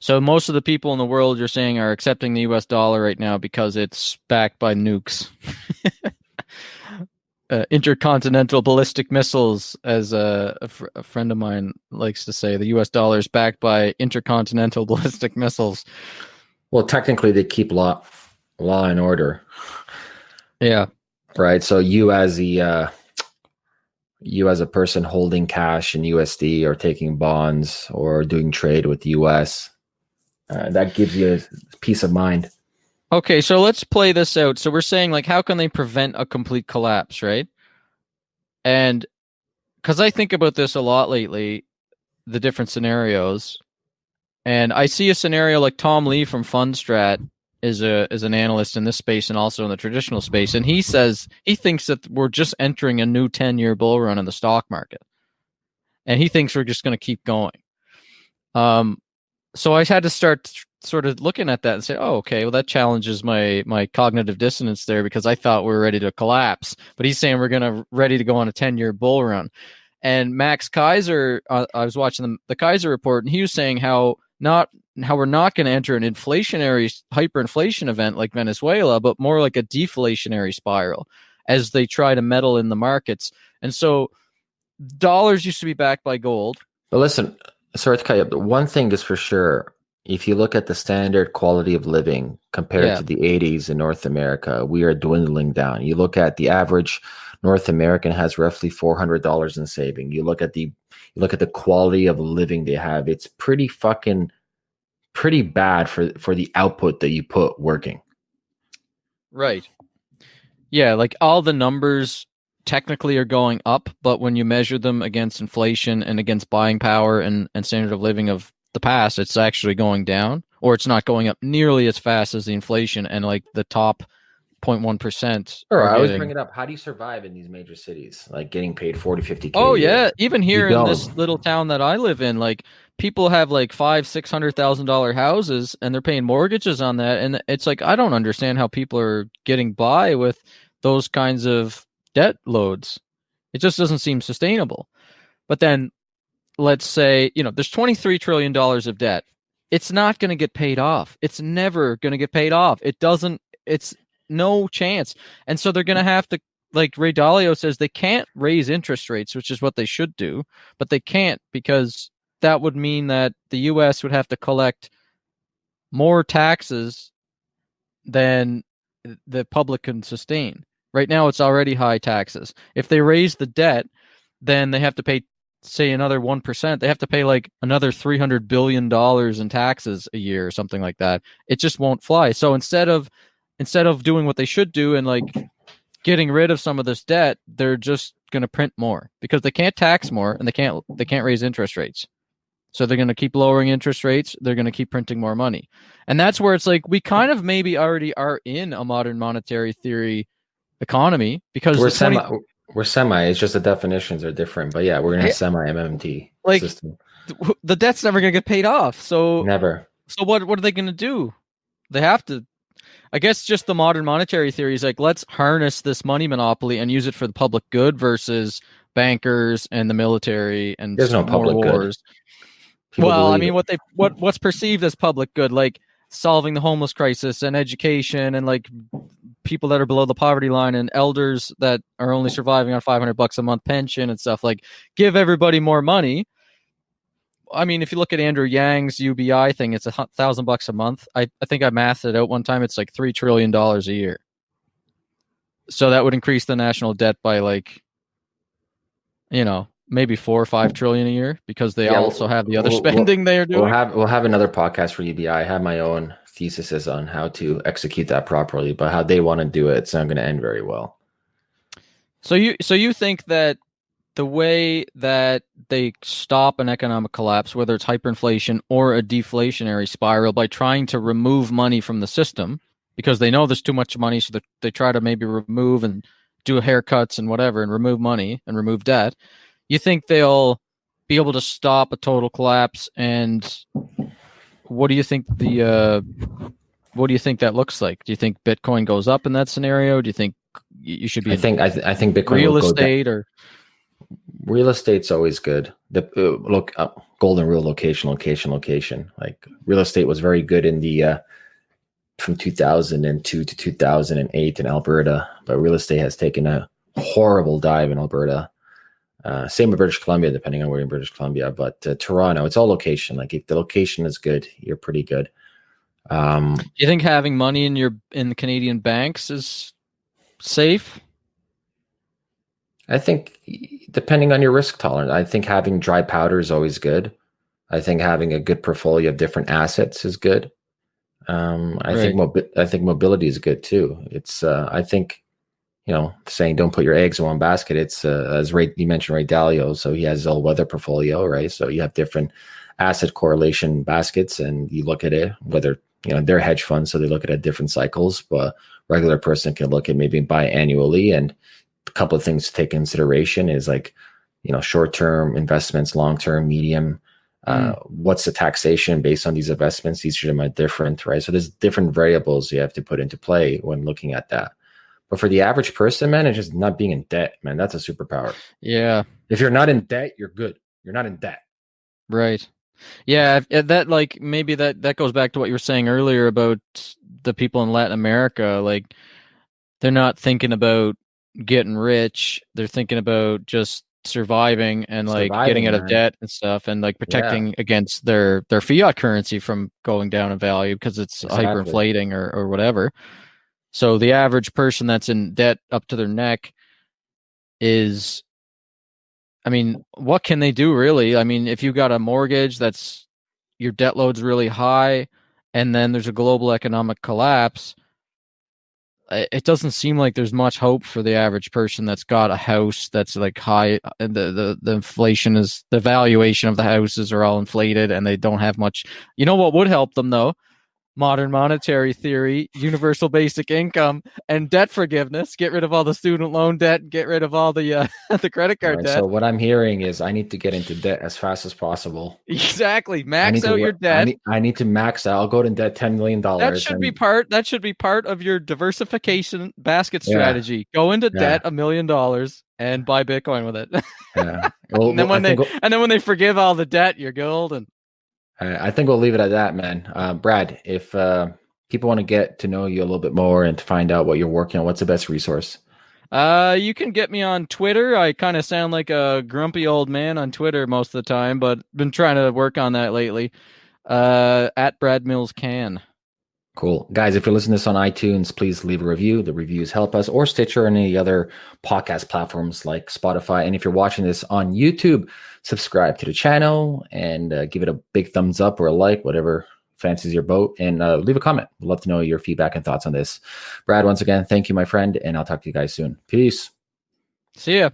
So most of the people in the world you're saying are accepting the U.S. dollar right now because it's backed by nukes, <laughs> uh, intercontinental ballistic missiles, as a, a, fr- a friend of mine likes to say. The U.S. dollar is backed by intercontinental <laughs> ballistic missiles. Well, technically, they keep law, law and order, Yeah, right? So you, as the uh, you as a person holding cash in USD or taking bonds or doing trade with the US, uh, that gives you peace of mind. Okay, so let's play this out. So we're saying like how can they prevent a complete collapse, right? And cuz I think about this a lot lately, the different scenarios. And I see a scenario like Tom Lee from Fundstrat is a is an analyst in this space and also in the traditional space and he says he thinks that we're just entering a new 10-year bull run in the stock market. And he thinks we're just going to keep going. Um so I had to start sort of looking at that and say, "Oh, okay, well that challenges my my cognitive dissonance there because I thought we were ready to collapse, but he's saying we're gonna ready to go on a ten year bull run." And Max Keiser, uh, I was watching the, the Keiser report, and he was saying how not how we're not going to enter an inflationary hyperinflation event like Venezuela, but more like a deflationary spiral as they try to meddle in the markets. And so, dollars used to be backed by gold. But listen, sorry to cut you up. but One thing is for sure. If you look at the standard quality of living compared Yeah. to the 80s in North America, we are dwindling down. You look at the average North American has roughly $400 in saving. You look at the you look at the quality of living they have. It's pretty fucking pretty bad for for the output that you put working. Right. Yeah, like all the numbers technically are going up, but when you measure them against inflation and against buying power and, and standard of living of the past, it's actually going down, or it's not going up nearly as fast as the inflation and like the top 0.1%. Sure, I always bring it up. How do you survive in these major cities? Like getting paid 40, 50k. Oh yeah, even here in this little town that I live in, like people have like five, six hundred thousand dollar houses, and they're paying mortgages on that, and it's like I don't understand how people are getting by with those kinds of debt loads. It just doesn't seem sustainable. But then, let's say you know there's twenty three trillion dollars of debt. It's not going to get paid off. It's never going to get paid off. It doesn't. It's no chance. And so they're going to have to like Ray Dalio says, they can't raise interest rates, which is what they should do, but they can't because that would mean that the U.S. would have to collect more taxes than the public can sustain. Right now, it's already high taxes. If they raise the debt, then they have to pay, say, another one percent. They have to pay like another three hundred billion dollars in taxes a year or something like that. It just won't fly. So instead of instead of doing what they should do and like getting rid of some of this debt, they're just going to print more because they can't tax more and they can't they can't raise interest rates. So they're going to keep lowering interest rates. They're going to keep printing more money. And that's where it's like we kind of maybe already are in a modern monetary theory economy because we're 20 semi we're semi it's just the definitions are different but yeah we're in a Yeah. semi mmt Like- system the debt's never going to get paid off. So never so what what are they going to do? They have to I guess just the modern monetary theory is like let's harness this money monopoly and use it for the public good versus bankers and the military and There's no public wars. People well, I mean what they what what's perceived as public good like solving the homeless crisis and education and like people that are below the poverty line and elders that are only surviving on 500 bucks a month pension and stuff like give everybody more money I mean, if you look at Andrew Yang's UBI thing, it's a thousand bucks a month. I, I think I mathed it out one time. It's like three trillion dollars a year. So that would increase the national debt by like, you know, maybe four or five trillion a year because they Yeah, also have the other we'll- <laughs> we'll- spending they are doing. we'll have we'll have another podcast for UBI. I have my own theses on how to execute that properly, but how they want to do it, it's not going to end very well. So you so you think that the way that they stop an economic collapse, whether it's hyperinflation or a deflationary spiral, by trying to remove money from the system because they know there's too much money, so they, they try to maybe remove and do haircuts and whatever and remove money and remove debt. You think they'll be able to stop a total collapse? And what do you think the uh, what do you think that looks like? Do you think Bitcoin goes up in that scenario? Do you think you should be I think I, th- I think Bitcoin real will go estate or real estate's always good. The uh, look uh, golden rule location location location. Like real estate was very good in the uh, from 2002 to 2008 in Alberta, but real estate has taken a horrible dive in Alberta. Uh, same with British Columbia, depending on where in British Columbia. But uh, Toronto, it's all location. Like if the location is good, you're pretty good. Um, Do you think having money in your in the Canadian banks is safe? I think depending on your risk tolerance, I think having dry powder is always good. I think having a good portfolio of different assets is good. Um, I think mobi- I think mobility is good too. It's uh, I think you know saying don't put your eggs in one basket. It's uh, as Ray you mentioned Ray Dalio, so he has his all weather portfolio, right? So you have different asset correlation baskets, and you look at it whether you know they're hedge funds, so they look at it at different cycles. But regular person can look at maybe buy biannually and a couple of things to take consideration is like you know short term investments long term medium uh, what's the taxation based on these investments each of them are different right so there's different variables you have to put into play when looking at that but for the average person man it's just not being in debt man that's a superpower Yeah, if you're not in debt you're good you're not in debt right. Yeah, that like maybe that that goes back to what you were saying earlier about the people in Latin America. Like they're not thinking about getting rich; they're thinking about just surviving and like Surviving, getting out of debt and stuff, and like protecting against their their fiat currency from going down in value because it's Exactly. hyperinflating or or whatever. So the average person that's in debt up to their neck is I mean, what can they do really? I mean, if you got a mortgage that's your debt load's really high and then there's a global economic collapse, it doesn't seem like there's much hope for the average person that's got a house that's like high uh, the, the the inflation is the valuation of the houses are all inflated and they don't have much you know what would help them though modern monetary theory universal basic income and debt forgiveness. Get rid of all the student loan debt get rid of all the uh, <laughs> the credit card Right, debt. so what i'm hearing is i need to get into debt as fast as possible. Exactly. Max out wo- your I debt. need, I need to max out. I'll go to debt 10 million dollars that should be part that should be part of your diversification basket Yeah. strategy. Go into Yeah. debt a million dollars and buy bitcoin with it. <laughs> Yeah. Well, and then when they and then when they forgive all the debt you're golden I I think we'll leave it at that, man. Uh, Brad, if uh, people want to get to know you a little bit more and to find out what you're working on, what's the best resource? uh you can get me on twitter i kind of sound like a grumpy old man on twitter most of the time but been trying to work on that lately uh at brad mills can Cool. Guys, if you're listening to this on iTunes, please leave a review. The reviews help us, or Stitcher and any other podcast platforms like Spotify. And if you're watching this on YouTube, subscribe to the channel and uh, give it a big thumbs up or a like, whatever fancies your boat, and uh, leave a comment. We'd love to know your feedback and thoughts on this. Brad, once again, thank you, my friend, and I'll talk to you guys soon. Peace. See ya.